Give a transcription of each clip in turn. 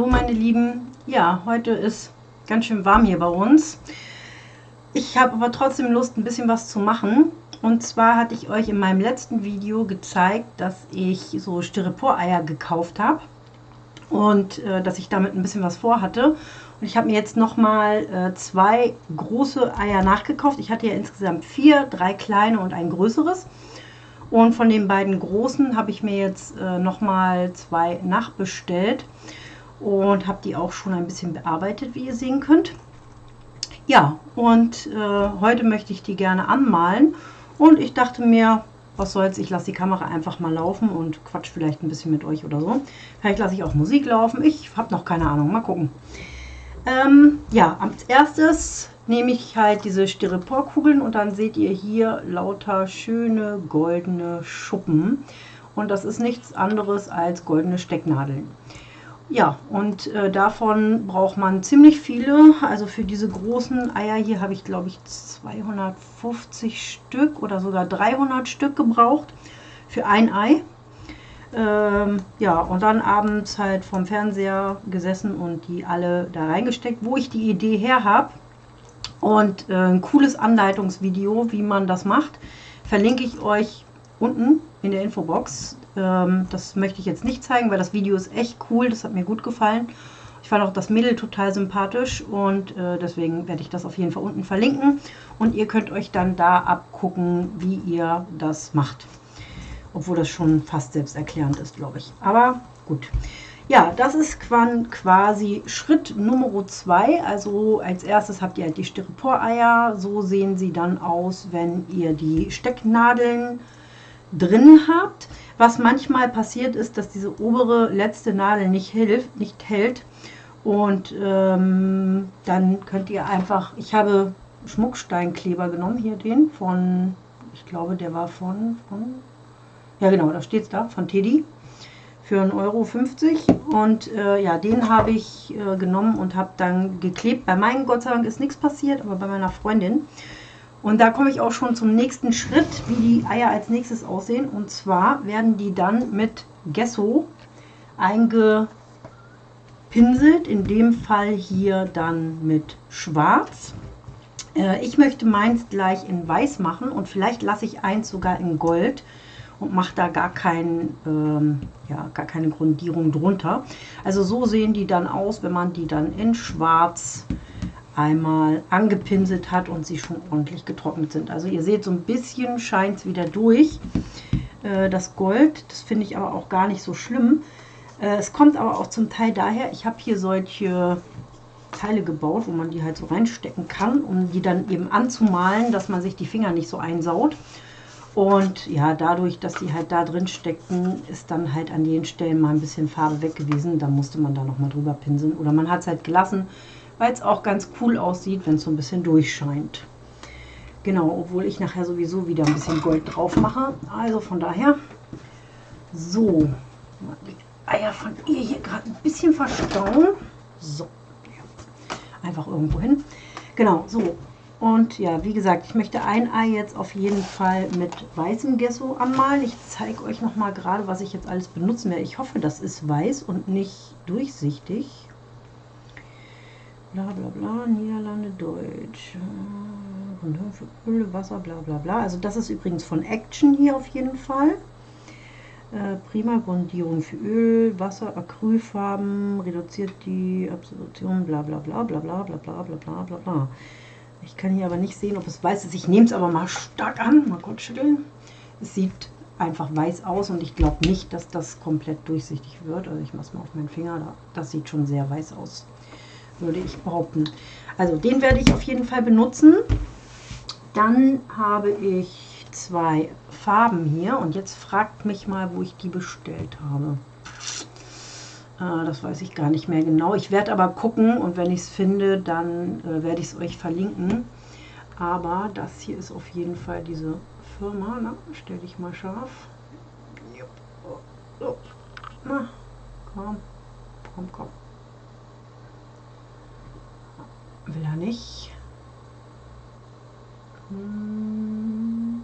hallo meine Lieben. Ja, heute ist ganz schön warm hier bei uns. Ich habe aber trotzdem Lust, ein bisschen was zu machen. Und zwar hatte ich euch in meinem letzten Video gezeigt, dass ich so Styropor-Eier gekauft habe. Und äh, dass ich damit ein bisschen was vorhatte. Und ich habe mir jetzt nochmal äh, zwei große Eier nachgekauft. Ich hatte ja insgesamt vier, drei kleine und ein größeres. Und von den beiden großen habe ich mir jetzt äh, nochmal zwei nachbestellt und habe die auch schon ein bisschen bearbeitet, wie ihr sehen könnt. Ja, und äh, heute möchte ich die gerne anmalen und ich dachte mir, was soll's, ich lasse die Kamera einfach mal laufen und quatsch vielleicht ein bisschen mit euch oder so. Vielleicht lasse ich auch Musik laufen, ich habe noch keine Ahnung, mal gucken. Ähm, ja, als erstes nehme ich halt diese Styroporkugeln und dann seht ihr hier lauter schöne goldene Schuppen. Und das ist nichts anderes als goldene Stecknadeln. Ja, und äh, davon braucht man ziemlich viele. Also für diese großen Eier hier habe ich, glaube ich, 250 Stück oder sogar 300 Stück gebraucht für ein Ei. Ähm, ja, und dann abends halt vom Fernseher gesessen und die alle da reingesteckt, wo ich die Idee her habe. Und äh, ein cooles Anleitungsvideo, wie man das macht, verlinke ich euch unten in der Infobox. Ähm, das möchte ich jetzt nicht zeigen, weil das Video ist echt cool. Das hat mir gut gefallen. Ich fand auch das Mädel total sympathisch und äh, deswegen werde ich das auf jeden Fall unten verlinken. Und ihr könnt euch dann da abgucken, wie ihr das macht. Obwohl das schon fast selbsterklärend ist, glaube ich. Aber gut. Ja, das ist quasi Schritt Nummer 2. Also als erstes habt ihr halt die Styropor-Eier. So sehen sie dann aus, wenn ihr die Stecknadeln drin habt. Was manchmal passiert ist, dass diese obere letzte Nadel nicht, hilft, nicht hält. Und ähm, dann könnt ihr einfach, ich habe Schmucksteinkleber genommen, hier den von, ich glaube der war von, von ja genau, da steht es da, von Teddy für 1,50 Euro. Und äh, ja, den habe ich äh, genommen und habe dann geklebt. Bei meinen Gott sei Dank ist nichts passiert, aber bei meiner Freundin. Und da komme ich auch schon zum nächsten Schritt, wie die Eier als nächstes aussehen. Und zwar werden die dann mit Gesso eingepinselt. In dem Fall hier dann mit Schwarz. Äh, ich möchte meins gleich in Weiß machen und vielleicht lasse ich eins sogar in Gold und mache da gar, kein, ähm, ja, gar keine Grundierung drunter. Also so sehen die dann aus, wenn man die dann in schwarz einmal angepinselt hat und sie schon ordentlich getrocknet sind. Also ihr seht, so ein bisschen scheint es wieder durch. Äh, das Gold, das finde ich aber auch gar nicht so schlimm. Äh, es kommt aber auch zum Teil daher, ich habe hier solche Teile gebaut, wo man die halt so reinstecken kann, um die dann eben anzumalen, dass man sich die Finger nicht so einsaut. Und ja, dadurch, dass die halt da drin steckten, ist dann halt an den Stellen mal ein bisschen Farbe weg gewesen. Da musste man da nochmal drüber pinseln. Oder man hat es halt gelassen, weil es auch ganz cool aussieht, wenn es so ein bisschen durchscheint. Genau, obwohl ich nachher sowieso wieder ein bisschen Gold drauf mache. Also von daher, so, die Eier von ihr hier gerade ein bisschen verstauen. So, einfach irgendwo hin. Genau, so, und ja, wie gesagt, ich möchte ein Ei jetzt auf jeden Fall mit weißem Gesso anmalen. Ich zeige euch noch mal gerade, was ich jetzt alles benutzen werde. Ich hoffe, das ist weiß und nicht durchsichtig. Bla bla bla, Niederlande, Deutsch. Für Öl, Wasser, bla bla bla. Also das ist übrigens von Action hier auf jeden Fall. Äh, prima Grundierung für Öl, Wasser, Acrylfarben, reduziert die Absorption, bla bla bla bla bla bla bla bla bla bla bla. Ich kann hier aber nicht sehen, ob es weiß ist. Ich nehme es aber mal stark an. Mal kurz schütteln. Es sieht einfach weiß aus und ich glaube nicht, dass das komplett durchsichtig wird. Also ich mache es mal auf meinen Finger. Das sieht schon sehr weiß aus, würde ich behaupten. Also den werde ich auf jeden Fall benutzen. Dann habe ich zwei Farben hier und jetzt fragt mich mal, wo ich die bestellt habe. Äh, das weiß ich gar nicht mehr genau. Ich werde aber gucken und wenn ich es finde, dann äh, werde ich es euch verlinken. Aber das hier ist auf jeden Fall diese Firma. Na, stell dich mal scharf. So. Na, komm, komm, komm. Will er nicht. Hm.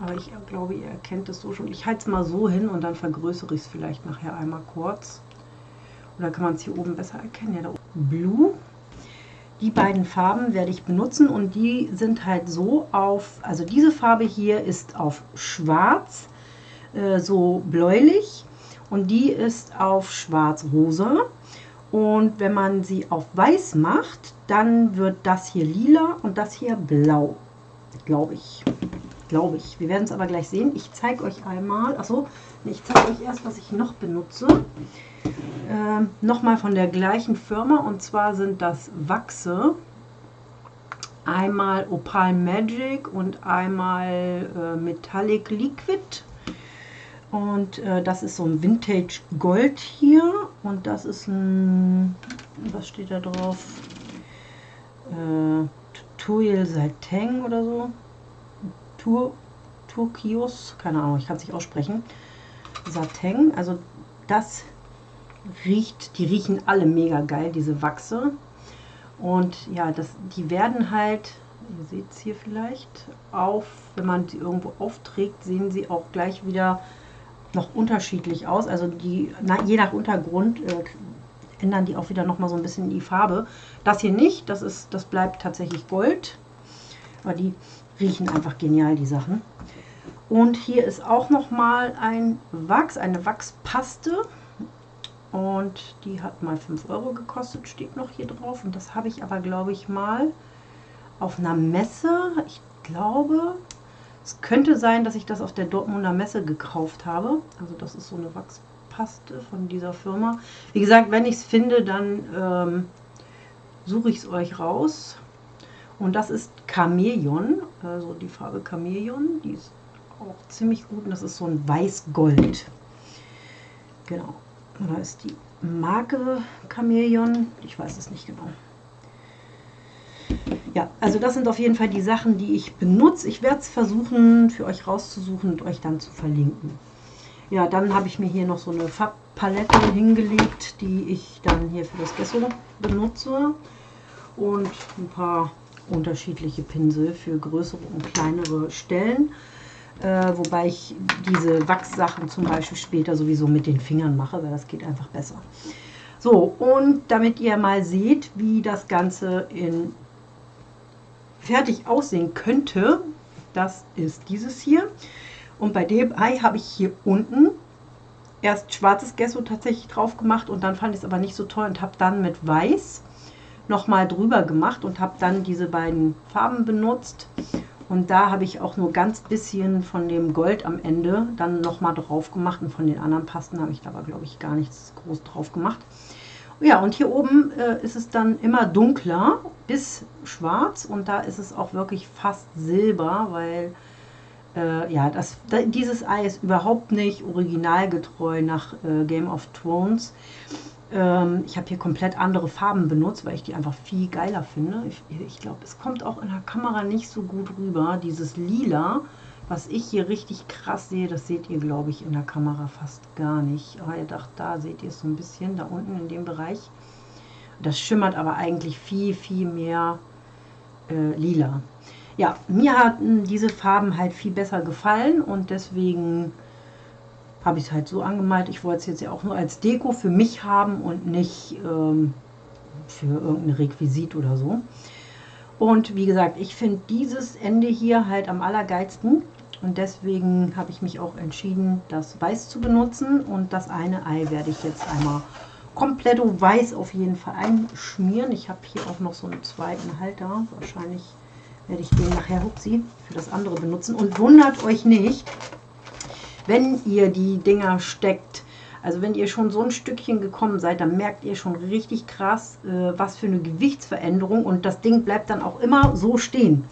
Aber ich glaube, ihr erkennt es so schon. Ich halte es mal so hin und dann vergrößere ich es vielleicht nachher einmal kurz. Oder kann man es hier oben besser erkennen? Ja, da oben. Blue. Die beiden Farben werde ich benutzen und die sind halt so auf, also diese Farbe hier ist auf schwarz, äh, so bläulich und die ist auf schwarz-rosa. Und wenn man sie auf weiß macht, dann wird das hier lila und das hier blau, glaube ich. Glaube ich. Wir werden es aber gleich sehen. Ich zeige euch einmal, achso, ich zeige euch erst, was ich noch benutze. Ähm, Nochmal von der gleichen Firma und zwar sind das Wachse. Einmal Opal Magic und einmal äh, Metallic Liquid. Und äh, das ist so ein Vintage Gold hier. Und das ist ein, was steht da drauf? Äh, Tuil Saiteng oder so. Tur, Turkios, keine Ahnung, ich kann es nicht aussprechen. Sateng, also das riecht, die riechen alle mega geil, diese Wachse. Und ja, das, die werden halt, ihr seht es hier vielleicht, auf, wenn man sie irgendwo aufträgt, sehen sie auch gleich wieder noch unterschiedlich aus. Also die, na, je nach Untergrund äh, ändern die auch wieder noch mal so ein bisschen die Farbe. Das hier nicht, das, ist, das bleibt tatsächlich Gold. Aber die riechen einfach genial, die Sachen. Und hier ist auch noch mal ein Wachs, eine Wachspaste. Und die hat mal 5 Euro gekostet, steht noch hier drauf. Und das habe ich aber, glaube ich, mal auf einer Messe, ich glaube, es könnte sein, dass ich das auf der Dortmunder Messe gekauft habe. Also das ist so eine Wachspaste von dieser Firma. Wie gesagt, wenn ich es finde, dann ähm, suche ich es euch raus. Und das ist Chamäleon, also die Farbe Chamäleon. Die ist auch ziemlich gut und das ist so ein Weiß-Gold. Genau. Oder ist die Marke Chamäleon? Ich weiß es nicht genau. Ja, also das sind auf jeden Fall die Sachen, die ich benutze. Ich werde es versuchen, für euch rauszusuchen und euch dann zu verlinken. Ja, dann habe ich mir hier noch so eine Farbpalette hingelegt, die ich dann hier für das Gesso benutze. Und ein paar unterschiedliche Pinsel für größere und kleinere Stellen. Äh, wobei ich diese Wachssachen zum Beispiel später sowieso mit den Fingern mache, weil das geht einfach besser. So, und damit ihr mal seht, wie das Ganze in fertig aussehen könnte, das ist dieses hier. Und bei dem Ei habe ich hier unten erst schwarzes Gesso tatsächlich drauf gemacht und dann fand ich es aber nicht so toll und habe dann mit weiß nochmal drüber gemacht und habe dann diese beiden Farben benutzt. Und da habe ich auch nur ganz bisschen von dem Gold am Ende dann nochmal drauf gemacht. Und von den anderen Pasten habe ich da aber, glaube ich, gar nichts groß drauf gemacht. Ja, und hier oben äh, ist es dann immer dunkler bis schwarz. Und da ist es auch wirklich fast silber, weil äh, ja, das, da, dieses Ei ist überhaupt nicht originalgetreu nach äh, Game of Thrones. Ähm, ich habe hier komplett andere Farben benutzt, weil ich die einfach viel geiler finde. Ich, ich glaube, es kommt auch in der Kamera nicht so gut rüber. Dieses Lila, was ich hier richtig krass sehe, das seht ihr, glaube ich, in der Kamera fast gar nicht. Aber ihr dacht, da seht ihr es so ein bisschen, da unten in dem Bereich. Das schimmert aber eigentlich viel, viel mehr äh, lila. Ja, mir hatten diese Farben halt viel besser gefallen und deswegen habe ich es halt so angemalt. Ich wollte es jetzt ja auch nur als Deko für mich haben und nicht ähm, für irgendein Requisit oder so. Und wie gesagt, ich finde dieses Ende hier halt am allergeilsten. Und deswegen habe ich mich auch entschieden, das Weiß zu benutzen. Und das eine Ei werde ich jetzt einmal komplett weiß auf jeden Fall einschmieren. Ich habe hier auch noch so einen zweiten Halter. Wahrscheinlich werde ich den nachher, hupsi, für das andere benutzen. Und wundert euch nicht, wenn ihr die Dinger steckt, also wenn ihr schon so ein Stückchen gekommen seid, dann merkt ihr schon richtig krass, äh, was für eine Gewichtsveränderung und das Ding bleibt dann auch immer so stehen.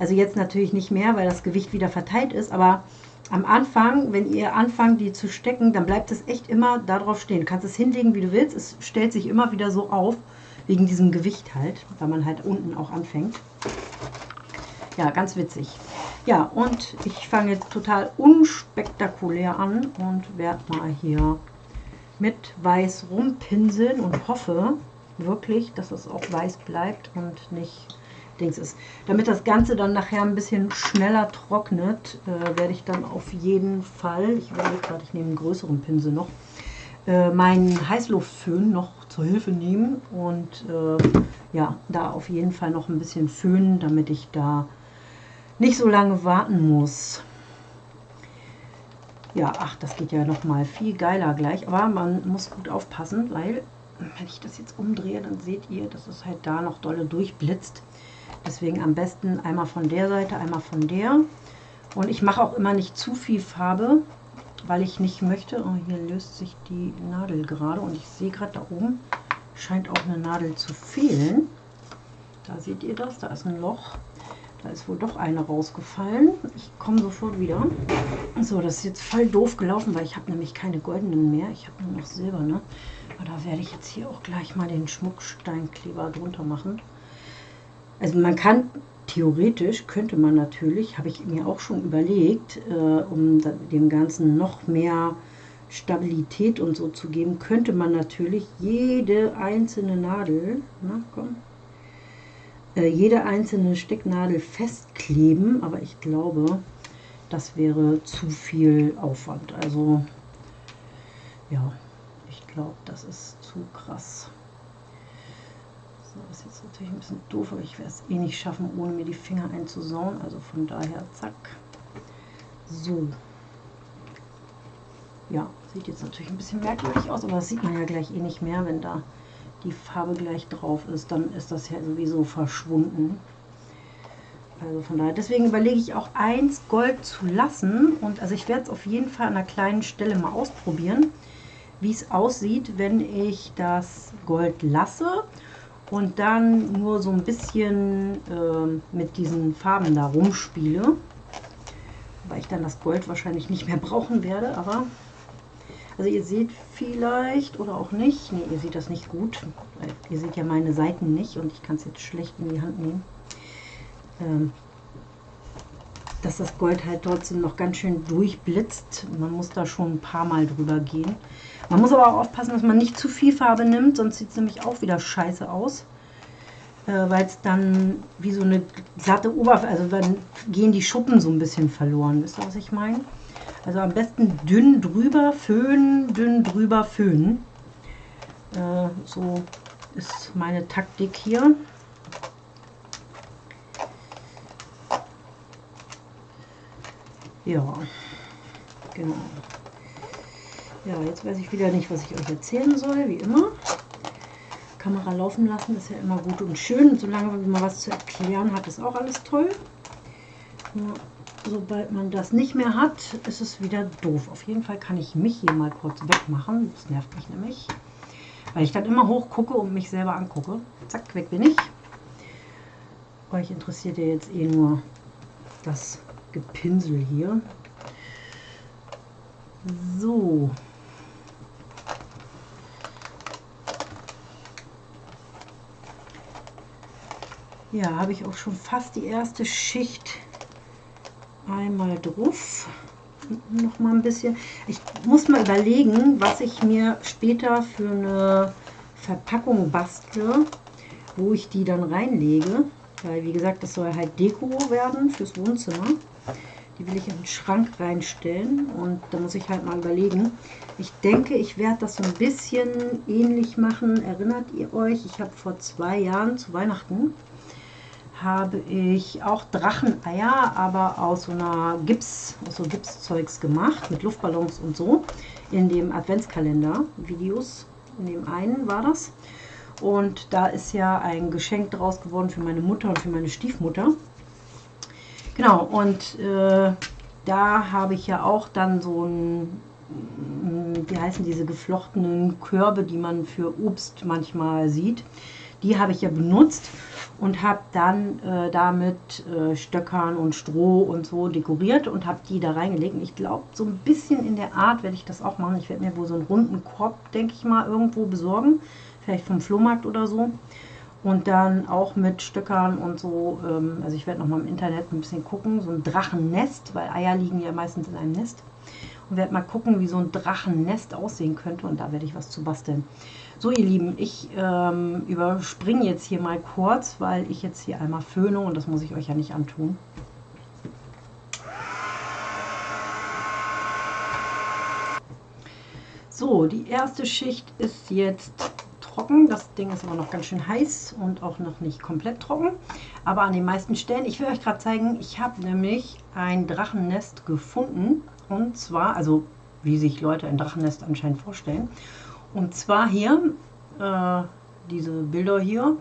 Also jetzt natürlich nicht mehr, weil das Gewicht wieder verteilt ist, aber am Anfang, wenn ihr anfangt, die zu stecken, dann bleibt es echt immer darauf stehen. Du kannst es hinlegen, wie du willst, es stellt sich immer wieder so auf, wegen diesem Gewicht halt, weil man halt unten auch anfängt. Ja, ganz witzig. Ja, und ich fange jetzt total unspektakulär an und werde mal hier mit weiß rumpinseln und hoffe wirklich, dass es auch weiß bleibt und nicht Dings ist. Damit das Ganze dann nachher ein bisschen schneller trocknet, äh, werde ich dann auf jeden Fall, ich überlege gerade, ich nehme einen größeren Pinsel noch, äh, meinen Heißluftföhn noch zur Hilfe nehmen und äh, ja, da auf jeden Fall noch ein bisschen föhnen, damit ich da nicht so lange warten muss. Ja, ach, das geht ja noch mal viel geiler gleich, aber man muss gut aufpassen, weil wenn ich das jetzt umdrehe, dann seht ihr, dass es halt da noch dolle durchblitzt. Deswegen am besten einmal von der Seite, einmal von der. Und ich mache auch immer nicht zu viel Farbe, weil ich nicht möchte. Oh, hier löst sich die Nadel gerade und ich sehe gerade da oben scheint auch eine Nadel zu fehlen. Da seht ihr das, da ist ein Loch. Da ist wohl doch eine rausgefallen. Ich komme sofort wieder. So, das ist jetzt voll doof gelaufen, weil ich habe nämlich keine goldenen mehr. Ich habe nur noch silberne. Aber da werde ich jetzt hier auch gleich mal den Schmucksteinkleber drunter machen. Also man kann theoretisch könnte man natürlich, habe ich mir auch schon überlegt, äh, um dem Ganzen noch mehr Stabilität und so zu geben, könnte man natürlich jede einzelne Nadel, na komm, äh, jede einzelne Stecknadel festkleben, aber ich glaube, das wäre zu viel Aufwand. Also ja, ich glaube, das ist zu krass. So, das ist jetzt natürlich ein bisschen doof, aber ich werde es eh nicht schaffen, ohne mir die Finger einzusauen. Also von daher, zack. So. Ja, sieht jetzt natürlich ein bisschen merkwürdig aus, aber das sieht man ja gleich eh nicht mehr, wenn da die Farbe gleich drauf ist. Dann ist das ja sowieso verschwunden. Also von daher, deswegen überlege ich auch eins Gold zu lassen. Und also ich werde es auf jeden Fall an einer kleinen Stelle mal ausprobieren, wie es aussieht, wenn ich das Gold lasse und dann nur so ein bisschen äh, mit diesen Farben da rumspiele. Weil ich dann das Gold wahrscheinlich nicht mehr brauchen werde, aber also ihr seht vielleicht oder auch nicht, ne, ihr seht das nicht gut, ihr seht ja meine Seiten nicht und ich kann es jetzt schlecht in die Hand nehmen. Ähm, dass das Gold halt trotzdem noch ganz schön durchblitzt. Man muss da schon ein paar Mal drüber gehen. Man muss aber auch aufpassen, dass man nicht zu viel Farbe nimmt, sonst sieht es nämlich auch wieder scheiße aus. Äh, Weil es dann wie so eine glatte Oberfläche, also dann gehen die Schuppen so ein bisschen verloren. Wisst ihr, was ich meine? Also am besten dünn drüber föhnen, dünn drüber föhnen. Äh, so ist meine Taktik hier. Ja, genau. Ja, jetzt weiß ich wieder nicht, was ich euch erzählen soll, wie immer. Kamera laufen lassen ist ja immer gut und schön. Und solange man was zu erklären hat, ist auch alles toll. Nur sobald man das nicht mehr hat, ist es wieder doof. Auf jeden Fall kann ich mich hier mal kurz wegmachen. Das nervt mich nämlich. Weil ich dann immer hoch gucke und mich selber angucke. Zack, weg bin ich. Euch interessiert ja jetzt eh nur das Gepinsel hier. So. Ja, habe ich auch schon fast die erste Schicht einmal drauf. Noch mal ein bisschen. Ich muss mal überlegen, was ich mir später für eine Verpackung bastle, wo ich die dann reinlege. Weil, wie gesagt, das soll halt Deko werden fürs Wohnzimmer. Die will ich in den Schrank reinstellen und da muss ich halt mal überlegen. Ich denke, ich werde das so ein bisschen ähnlich machen. Erinnert ihr euch? Ich habe vor zwei Jahren zu Weihnachten habe ich auch Dracheneier, aber aus so einer Gips, aus so Gipszeugs gemacht, mit Luftballons und so, in dem Adventskalender-Videos. In dem einen war das. Und da ist ja ein Geschenk draus geworden für meine Mutter und für meine Stiefmutter. Genau, und äh, da habe ich ja auch dann so ein, wie heißen diese geflochtenen Körbe, die man für Obst manchmal sieht. Die habe ich ja benutzt und habe dann äh, damit äh, Stöckern und Stroh und so dekoriert und habe die da reingelegt. Und ich glaube, so ein bisschen in der Art werde ich das auch machen. Ich werde mir wohl so einen runden Korb, denke ich mal, irgendwo besorgen. Vielleicht vom Flohmarkt oder so. Und dann auch mit Stöckern und so. Ähm, also ich werde noch mal im Internet ein bisschen gucken. So ein Drachennest, weil Eier liegen ja meistens in einem Nest. Und werde mal gucken, wie so ein Drachennest aussehen könnte. Und da werde ich was zu basteln. So ihr Lieben, ich ähm, überspringe jetzt hier mal kurz, weil ich jetzt hier einmal föhne und das muss ich euch ja nicht antun. So, die erste Schicht ist jetzt trocken. Das Ding ist aber noch ganz schön heiß und auch noch nicht komplett trocken. Aber an den meisten Stellen, ich will euch gerade zeigen, ich habe nämlich ein Drachennest gefunden. Und zwar, also wie sich Leute ein Drachennest anscheinend vorstellen. Und zwar hier, äh, diese Bilder hier.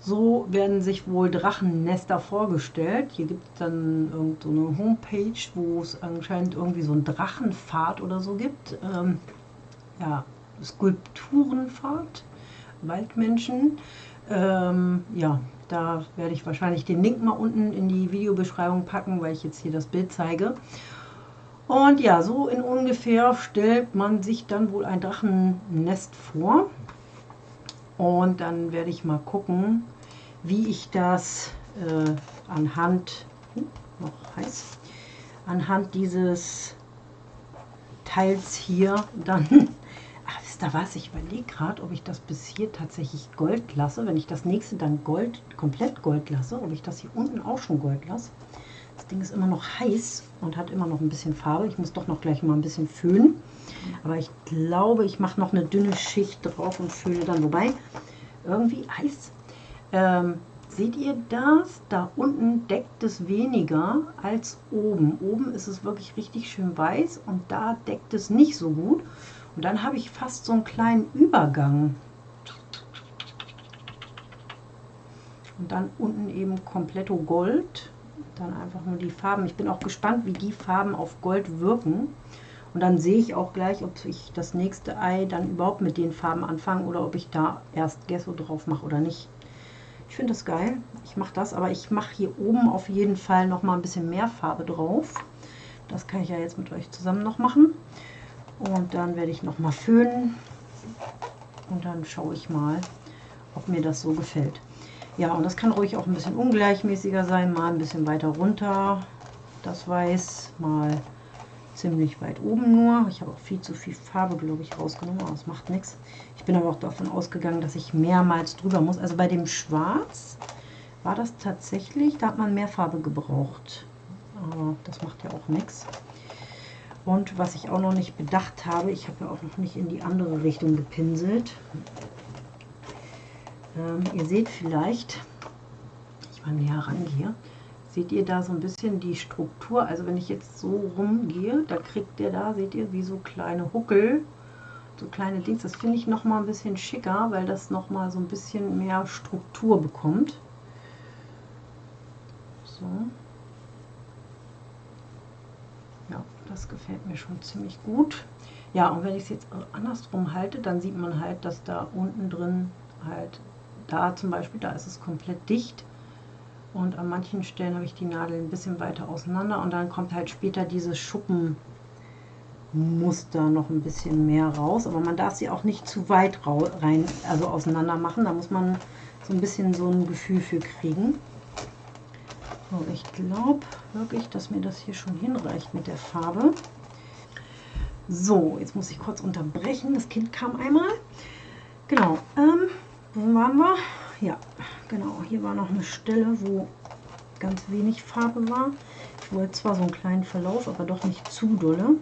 So werden sich wohl Drachennester vorgestellt. Hier gibt es dann irgendeine so Homepage, wo es anscheinend irgendwie so einen Drachenpfad oder so gibt. Ähm, ja, Skulpturenfahrt, Waldmenschen. Ähm, ja, da werde ich wahrscheinlich den Link mal unten in die Videobeschreibung packen, weil ich jetzt hier das Bild zeige. Und ja, so in ungefähr stellt man sich dann wohl ein Drachennest vor. Und dann werde ich mal gucken, wie ich das äh, anhand, uh, noch heiß, anhand dieses Teils hier dann, wisst ihr was, ich überlege gerade, ob ich das bis hier tatsächlich Gold lasse, wenn ich das nächste dann Gold, komplett Gold lasse, ob ich das hier unten auch schon Gold lasse. Das Ding ist immer noch heiß und hat immer noch ein bisschen Farbe. Ich muss doch noch gleich mal ein bisschen föhnen. Aber ich glaube, ich mache noch eine dünne Schicht drauf und föhne dann. Wobei, irgendwie heiß. Ähm, seht ihr das? Da unten deckt es weniger als oben. Oben ist es wirklich richtig schön weiß und da deckt es nicht so gut. Und dann habe ich fast so einen kleinen Übergang. Und dann unten eben kompletto Gold dann einfach nur die Farben. Ich bin auch gespannt, wie die Farben auf Gold wirken. Und dann sehe ich auch gleich, ob ich das nächste Ei dann überhaupt mit den Farben anfange oder ob ich da erst Gesso drauf mache oder nicht. Ich finde das geil. Ich mache das, aber ich mache hier oben auf jeden Fall noch mal ein bisschen mehr Farbe drauf. Das kann ich ja jetzt mit euch zusammen noch machen. Und dann werde ich noch mal föhnen. Und dann schaue ich mal, ob mir das so gefällt. Ja, und das kann ruhig auch ein bisschen ungleichmäßiger sein, mal ein bisschen weiter runter, das Weiß, mal ziemlich weit oben nur. Ich habe auch viel zu viel Farbe, glaube ich, rausgenommen, aber das macht nichts. Ich bin aber auch davon ausgegangen, dass ich mehrmals drüber muss. Also bei dem Schwarz war das tatsächlich, da hat man mehr Farbe gebraucht. Aber das macht ja auch nichts. Und was ich auch noch nicht bedacht habe, ich habe ja auch noch nicht in die andere Richtung gepinselt. Ähm, ihr seht vielleicht, ich mal näher rangehe, seht ihr da so ein bisschen die Struktur. Also wenn ich jetzt so rumgehe, da kriegt der da, seht ihr, wie so kleine Huckel, so kleine Dings. Das finde ich noch mal ein bisschen schicker, weil das noch mal so ein bisschen mehr Struktur bekommt. So. Ja, das gefällt mir schon ziemlich gut. Ja, und wenn ich es jetzt andersrum halte, dann sieht man halt, dass da unten drin halt da zum Beispiel, da ist es komplett dicht und an manchen Stellen habe ich die Nadel ein bisschen weiter auseinander und dann kommt halt später dieses Schuppenmuster noch ein bisschen mehr raus, aber man darf sie auch nicht zu weit rein, also auseinander machen, da muss man so ein bisschen so ein Gefühl für kriegen. So, ich glaube wirklich, dass mir das hier schon hinreicht mit der Farbe. So, jetzt muss ich kurz unterbrechen. Das Kind kam einmal. Genau. Ähm, wo waren wir? Ja, genau. Hier war noch eine Stelle, wo ganz wenig Farbe war. Ich wollte zwar so einen kleinen Verlauf, aber doch nicht zu dolle.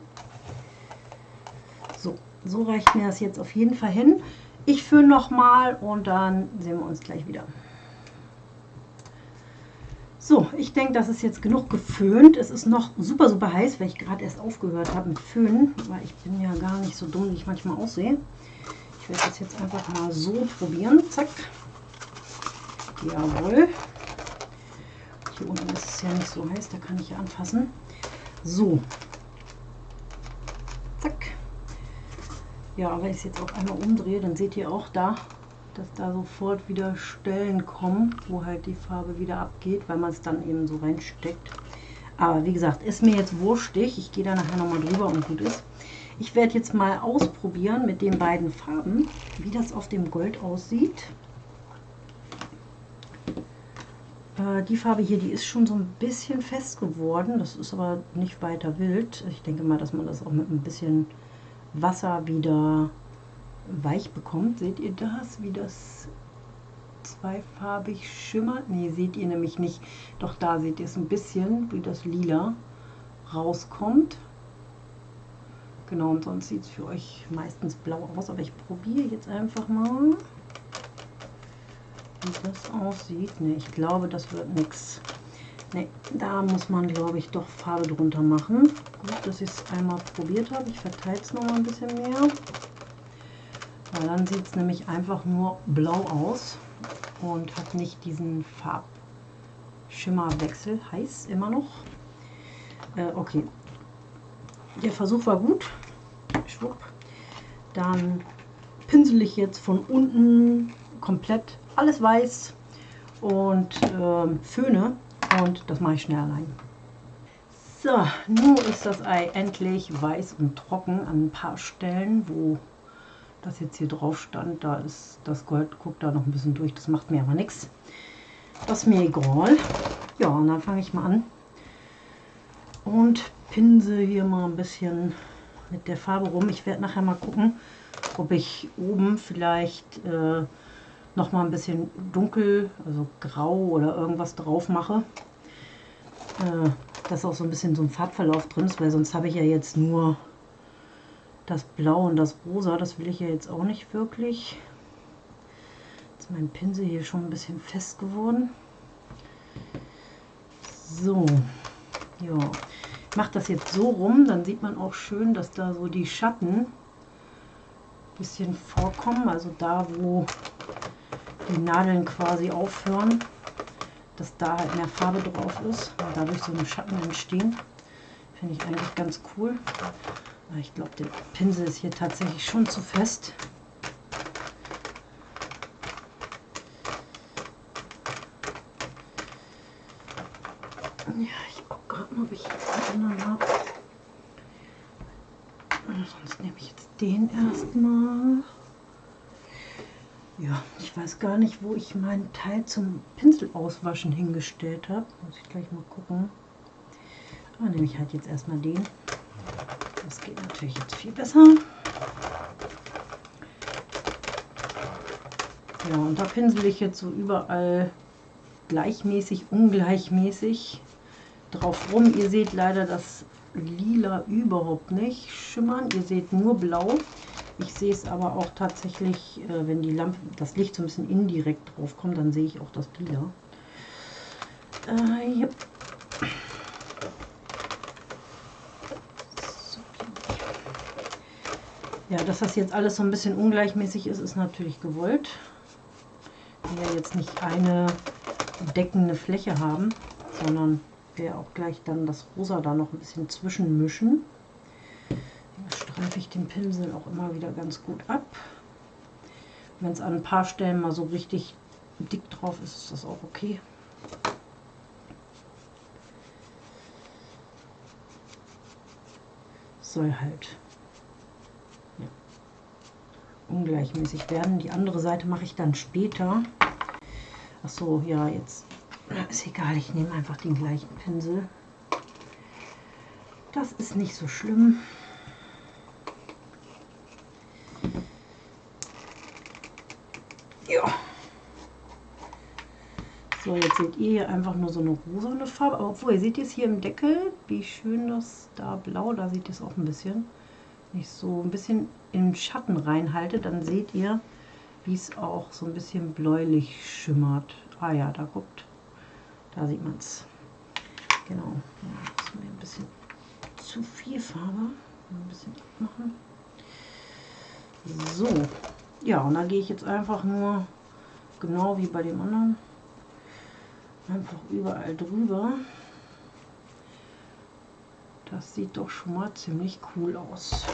So, so reicht mir das jetzt auf jeden Fall hin. Ich führe noch mal und dann sehen wir uns gleich wieder. So, ich denke, das ist jetzt genug geföhnt. Es ist noch super, super heiß, weil ich gerade erst aufgehört habe mit Föhnen, weil ich bin ja gar nicht so dumm, wie ich manchmal aussehe. Ich werde das jetzt einfach mal so probieren. Zack. Jawohl. Hier unten ist es ja nicht so heiß, da kann ich ja anfassen. So. Zack. Ja, wenn ich es jetzt auch einmal umdrehe, dann seht ihr auch da, dass da sofort wieder Stellen kommen, wo halt die Farbe wieder abgeht, weil man es dann eben so reinsteckt. Aber wie gesagt, ist mir jetzt wurstig. Ich gehe da nachher nochmal drüber und gut ist. Ich werde jetzt mal ausprobieren mit den beiden Farben, wie das auf dem Gold aussieht. Äh, die Farbe hier, die ist schon so ein bisschen fest geworden. Das ist aber nicht weiter wild. Ich denke mal, dass man das auch mit ein bisschen Wasser wieder weich bekommt. Seht ihr das, wie das zweifarbig schimmert? Ne, seht ihr nämlich nicht. Doch da seht ihr es ein bisschen, wie das lila rauskommt. Genau, und sonst sieht es für euch meistens blau aus. Aber ich probiere jetzt einfach mal, wie das aussieht. Ne, ich glaube, das wird nichts. Ne, da muss man, glaube ich, doch Farbe drunter machen. Gut, dass ich es einmal probiert habe. Ich verteile es noch mal ein bisschen mehr. Weil dann sieht es nämlich einfach nur blau aus und hat nicht diesen Farbschimmerwechsel. Heiß immer noch. Äh, okay. Der Versuch war gut. Schwupp. Dann pinsel ich jetzt von unten komplett alles weiß und äh, föhne und das mache ich schnell allein. So, nun ist das Ei endlich weiß und trocken an ein paar Stellen, wo das jetzt hier drauf stand. Da ist das Gold, guckt da noch ein bisschen durch, das macht mir aber nichts. Das ist mir egal. Ja, und dann fange ich mal an und pinsel hier mal ein bisschen mit der Farbe rum. Ich werde nachher mal gucken, ob ich oben vielleicht äh, noch mal ein bisschen dunkel, also grau oder irgendwas drauf mache. Äh, dass auch so ein bisschen so ein Farbverlauf drin ist, weil sonst habe ich ja jetzt nur das Blau und das Rosa. Das will ich ja jetzt auch nicht wirklich. Jetzt ist mein Pinsel hier schon ein bisschen fest geworden. So, ja. Ich mache das jetzt so rum, dann sieht man auch schön, dass da so die Schatten ein bisschen vorkommen. Also da, wo die Nadeln quasi aufhören, dass da halt mehr Farbe drauf ist und dadurch so eine Schatten entstehen. Finde ich eigentlich ganz cool. Aber ich glaube, der Pinsel ist hier tatsächlich schon zu fest. Ja, ich gucke gerade mal, ob ich jetzt einen anderen habe. Sonst nehme ich jetzt den erstmal. Ja, ich weiß gar nicht, wo ich meinen Teil zum Pinsel auswaschen hingestellt habe. Muss ich gleich mal gucken. Aber nehme ich halt jetzt erstmal den. Das geht natürlich jetzt viel besser. Ja, und da pinsel ich jetzt so überall gleichmäßig, ungleichmäßig drauf rum. Ihr seht leider das Lila überhaupt nicht schimmern. Ihr seht nur blau. Ich sehe es aber auch tatsächlich, äh, wenn die Lampe, das Licht so ein bisschen indirekt drauf kommt, dann sehe ich auch das Lila. Äh, yep. Ja, dass das jetzt alles so ein bisschen ungleichmäßig ist, ist natürlich gewollt. Wir ja jetzt nicht eine deckende Fläche haben, sondern wir auch gleich dann das Rosa da noch ein bisschen zwischenmischen streife ich den Pinsel auch immer wieder ganz gut ab. Wenn es an ein paar Stellen mal so richtig dick drauf ist, ist das auch okay. Soll halt ungleichmäßig werden. Die andere Seite mache ich dann später. Ach so, ja, jetzt ist egal. Ich nehme einfach den gleichen Pinsel. Das ist nicht so schlimm. So, jetzt seht ihr hier einfach nur so eine rosane Farbe. Aber obwohl, ihr seht es hier im Deckel, wie schön das da blau, da seht ihr es auch ein bisschen. Ich so ein bisschen im Schatten reinhalte, dann seht ihr, wie es auch so ein bisschen bläulich schimmert. Ah ja, da guckt, da sieht man es. Genau, ja, das ist mir ein bisschen zu viel Farbe. Ein bisschen abmachen. So, ja, und da gehe ich jetzt einfach nur genau wie bei dem anderen einfach überall drüber. Das sieht doch schon mal ziemlich cool aus.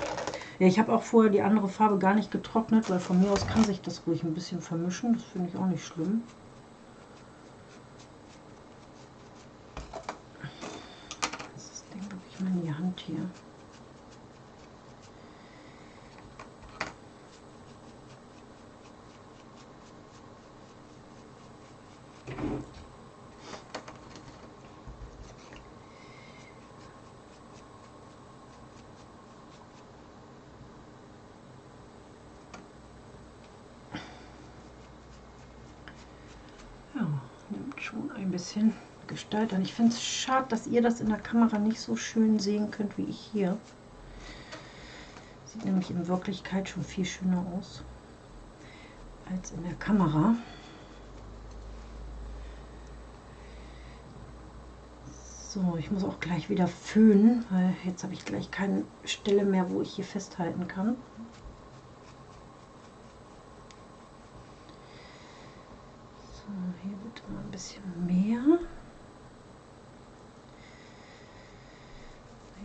Ja, ich habe auch vorher die andere Farbe gar nicht getrocknet, weil von mir aus kann sich das ruhig ein bisschen vermischen. Das finde ich auch nicht schlimm. Das ist Ding wirklich mal in die Hand hier. schon ein bisschen Gestalt an. Ich finde es schade, dass ihr das in der Kamera nicht so schön sehen könnt wie ich hier. Sieht nämlich in Wirklichkeit schon viel schöner aus als in der Kamera. So, ich muss auch gleich wieder föhnen, weil jetzt habe ich gleich keine Stelle mehr, wo ich hier festhalten kann. So, hier wird mal ein bisschen mehr.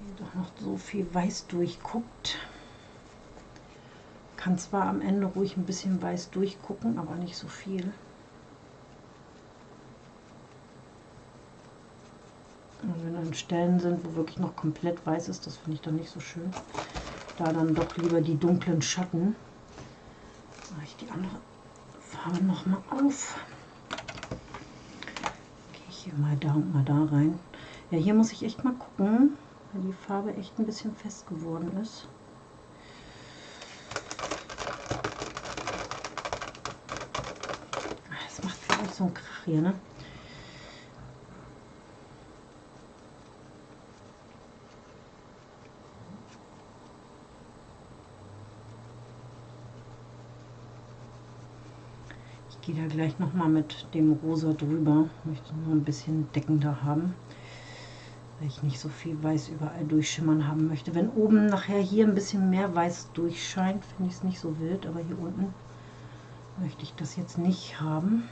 Hier doch noch so viel weiß durchguckt. Kann zwar am Ende ruhig ein bisschen weiß durchgucken, aber nicht so viel. Und wenn dann Stellen sind, wo wirklich noch komplett weiß ist, das finde ich dann nicht so schön. Da dann doch lieber die dunklen Schatten. Mache ich die andere Farbe noch mal auf. Gehe ich hier mal da und mal da rein. Ja, hier muss ich echt mal gucken, weil die Farbe echt ein bisschen fest geworden ist. Das macht vielleicht so ein Krach hier, ne? gehe da gleich noch mal mit dem Rosa drüber. Möchte nur ein bisschen deckender haben, weil ich nicht so viel Weiß überall durchschimmern haben möchte. Wenn oben nachher hier ein bisschen mehr Weiß durchscheint, finde ich es nicht so wild, aber hier unten möchte ich das jetzt nicht haben.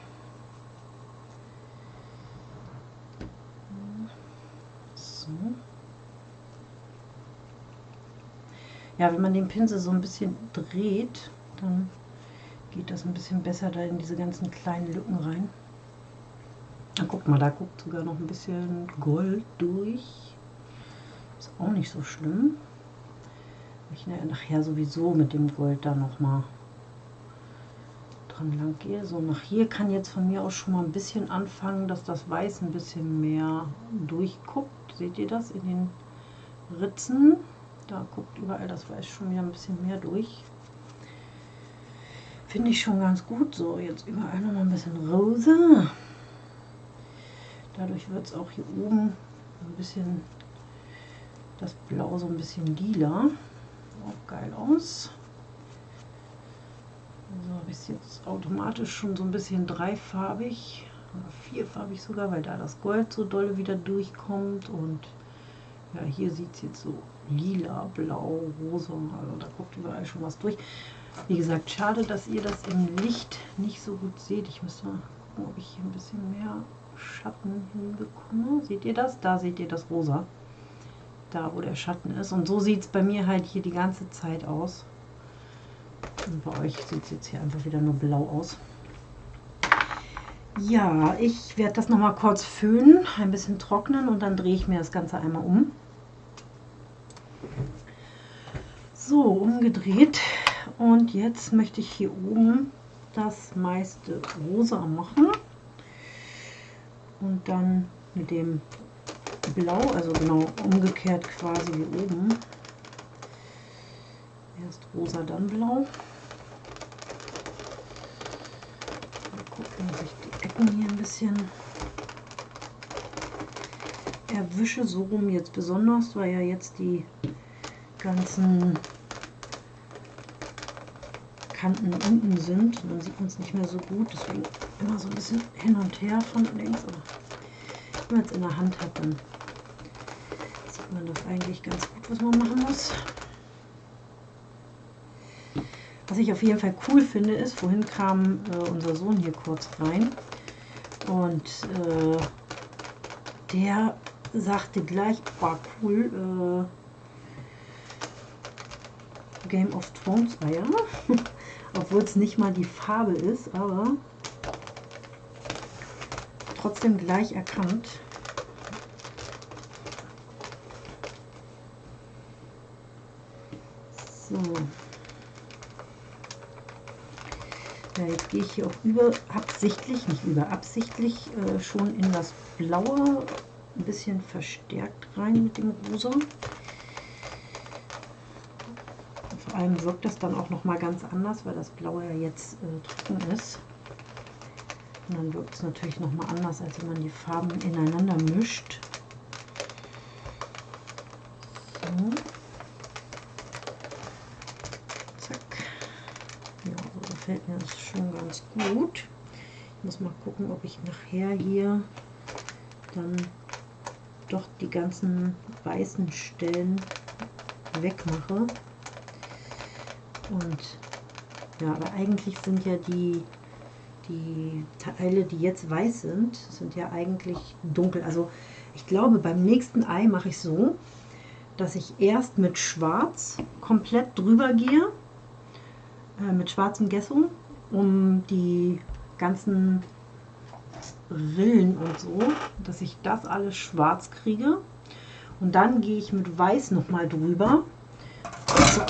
Ja, wenn man den Pinsel so ein bisschen dreht, dann geht das ein bisschen besser da in diese ganzen kleinen Lücken rein. Na, guck mal, da guckt sogar noch ein bisschen Gold durch. Ist auch nicht so schlimm. Ich nachher sowieso mit dem Gold da noch mal dran lang gehe. So, nach hier kann jetzt von mir aus schon mal ein bisschen anfangen, dass das Weiß ein bisschen mehr durchguckt. Seht ihr das in den Ritzen? Da guckt überall das Weiß schon wieder ein bisschen mehr durch. Finde ich schon ganz gut. So, jetzt überall noch mal ein bisschen rosa. Dadurch wird es auch hier oben ein bisschen das Blau so ein bisschen lila. Auch geil aus. So habe ich es jetzt automatisch schon so ein bisschen dreifarbig oder vierfarbig sogar, weil da das Gold so doll wieder durchkommt und ja, hier sieht es jetzt so lila, blau, rosa, also da guckt überall schon was durch. Wie gesagt, schade, dass ihr das im Licht nicht so gut seht. Ich müsste mal gucken, ob ich hier ein bisschen mehr Schatten hinbekomme. Seht ihr das? Da seht ihr das Rosa. Da, wo der Schatten ist. Und so sieht es bei mir halt hier die ganze Zeit aus. Und bei euch sieht es jetzt hier einfach wieder nur blau aus. Ja, ich werde das noch mal kurz föhnen, ein bisschen trocknen und dann drehe ich mir das Ganze einmal um. So, umgedreht. Und jetzt möchte ich hier oben das meiste rosa machen. Und dann mit dem Blau, also genau umgekehrt quasi wie oben. Erst rosa, dann blau. Mal gucken, dass ich die Ecken hier ein bisschen erwische, so rum jetzt besonders, weil ja jetzt die ganzen Kanten unten sind. dann sieht man es nicht mehr so gut. Deswegen immer so ein bisschen hin und her von links. Aber wenn man es in der Hand hat, dann sieht man das eigentlich ganz gut, was man machen muss. Was ich auf jeden Fall cool finde, ist, vorhin kam äh, unser Sohn hier kurz rein und äh, der sagte gleich, war cool, äh, Game of Thrones Eier. obwohl es nicht mal die Farbe ist, aber trotzdem gleich erkannt. So. Ja, jetzt gehe ich hier auch über absichtlich, nicht über absichtlich, äh, schon in das Blaue ein bisschen verstärkt rein mit dem Rosa. Allem wirkt das dann auch noch mal ganz anders, weil das Blaue ja jetzt äh, trocken ist. Und dann wirkt es natürlich noch mal anders, als wenn man die Farben ineinander mischt. So. gefällt mir das schon ganz gut. Ich muss mal gucken, ob ich nachher hier dann doch die ganzen weißen Stellen wegmache. Und ja, aber eigentlich sind ja die, die Teile, die jetzt weiß sind, sind ja eigentlich dunkel. Also ich glaube, beim nächsten Ei mache ich so, dass ich erst mit Schwarz komplett drüber gehe, äh, mit schwarzem Gesso, um die ganzen Rillen und so, dass ich das alles schwarz kriege. Und dann gehe ich mit Weiß nochmal drüber.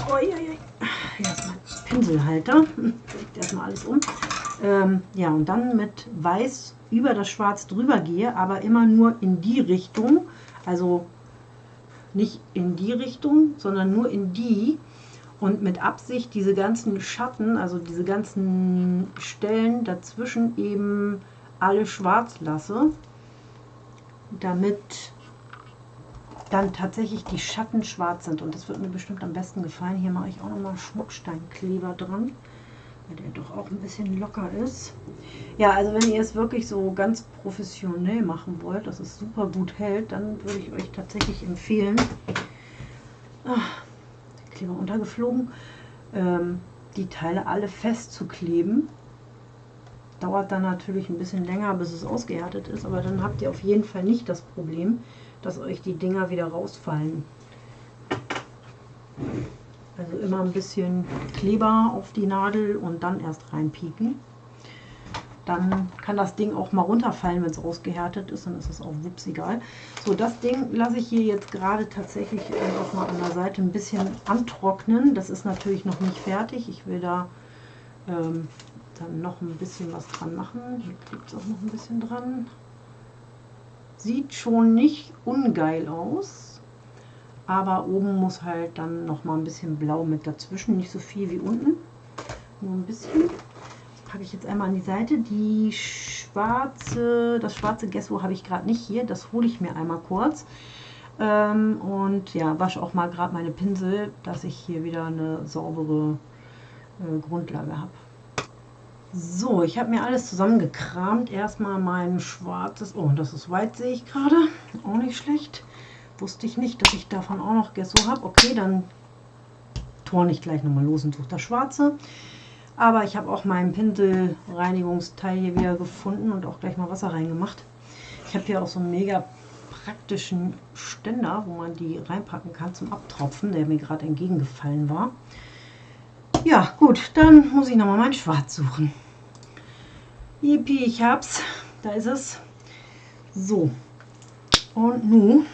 Oh, ja, ja. Hier Pinselhalter. Legt erstmal alles um. Ähm, ja, und dann mit Weiß über das Schwarz drüber gehe, aber immer nur in die Richtung. Also nicht in die Richtung, sondern nur in die. Und mit Absicht diese ganzen Schatten, also diese ganzen Stellen dazwischen eben alle schwarz lasse, damit dann tatsächlich die Schatten schwarz sind. Und das wird mir bestimmt am besten gefallen. Hier mache ich auch nochmal Schmucksteinkleber dran, weil der doch auch ein bisschen locker ist. Ja, also wenn ihr es wirklich so ganz professionell machen wollt, dass es super gut hält, dann würde ich euch tatsächlich empfehlen, ach, Kleber untergeflogen, ähm, die Teile alle festzukleben. Dauert dann natürlich ein bisschen länger, bis es ausgehärtet ist, aber dann habt ihr auf jeden Fall nicht das Problem, dass euch die Dinger wieder rausfallen. Also immer ein bisschen Kleber auf die Nadel und dann erst reinpieken. Dann kann das Ding auch mal runterfallen, wenn es ausgehärtet ist, dann ist es auch wups egal. So, das Ding lasse ich hier jetzt gerade tatsächlich einfach mal an der Seite ein bisschen antrocknen. Das ist natürlich noch nicht fertig. Ich will da ähm, dann noch ein bisschen was dran machen. Hier kriegt es auch noch ein bisschen dran. Sieht schon nicht ungeil aus, aber oben muss halt dann noch mal ein bisschen blau mit dazwischen, nicht so viel wie unten, nur ein bisschen. Das packe ich jetzt einmal an die Seite. Die schwarze, das schwarze Gesso habe ich gerade nicht hier, das hole ich mir einmal kurz. Ähm, und ja, wasche auch mal gerade meine Pinsel, dass ich hier wieder eine saubere äh, Grundlage habe. So, ich habe mir alles zusammengekramt. Erstmal mein schwarzes, oh, das ist white, sehe ich gerade. Auch nicht schlecht. Wusste ich nicht, dass ich davon auch noch Gesso habe. Okay, dann torne ich gleich nochmal los und suche das schwarze. Aber ich habe auch meinen Pinselreinigungsteil hier wieder gefunden und auch gleich mal Wasser reingemacht. Ich habe hier auch so einen mega praktischen Ständer, wo man die reinpacken kann zum Abtropfen, der mir gerade entgegengefallen war. Ja, gut, dann muss ich nochmal mein Schwarz suchen. Yippie, ich hab's. Da ist es. So. Und nun,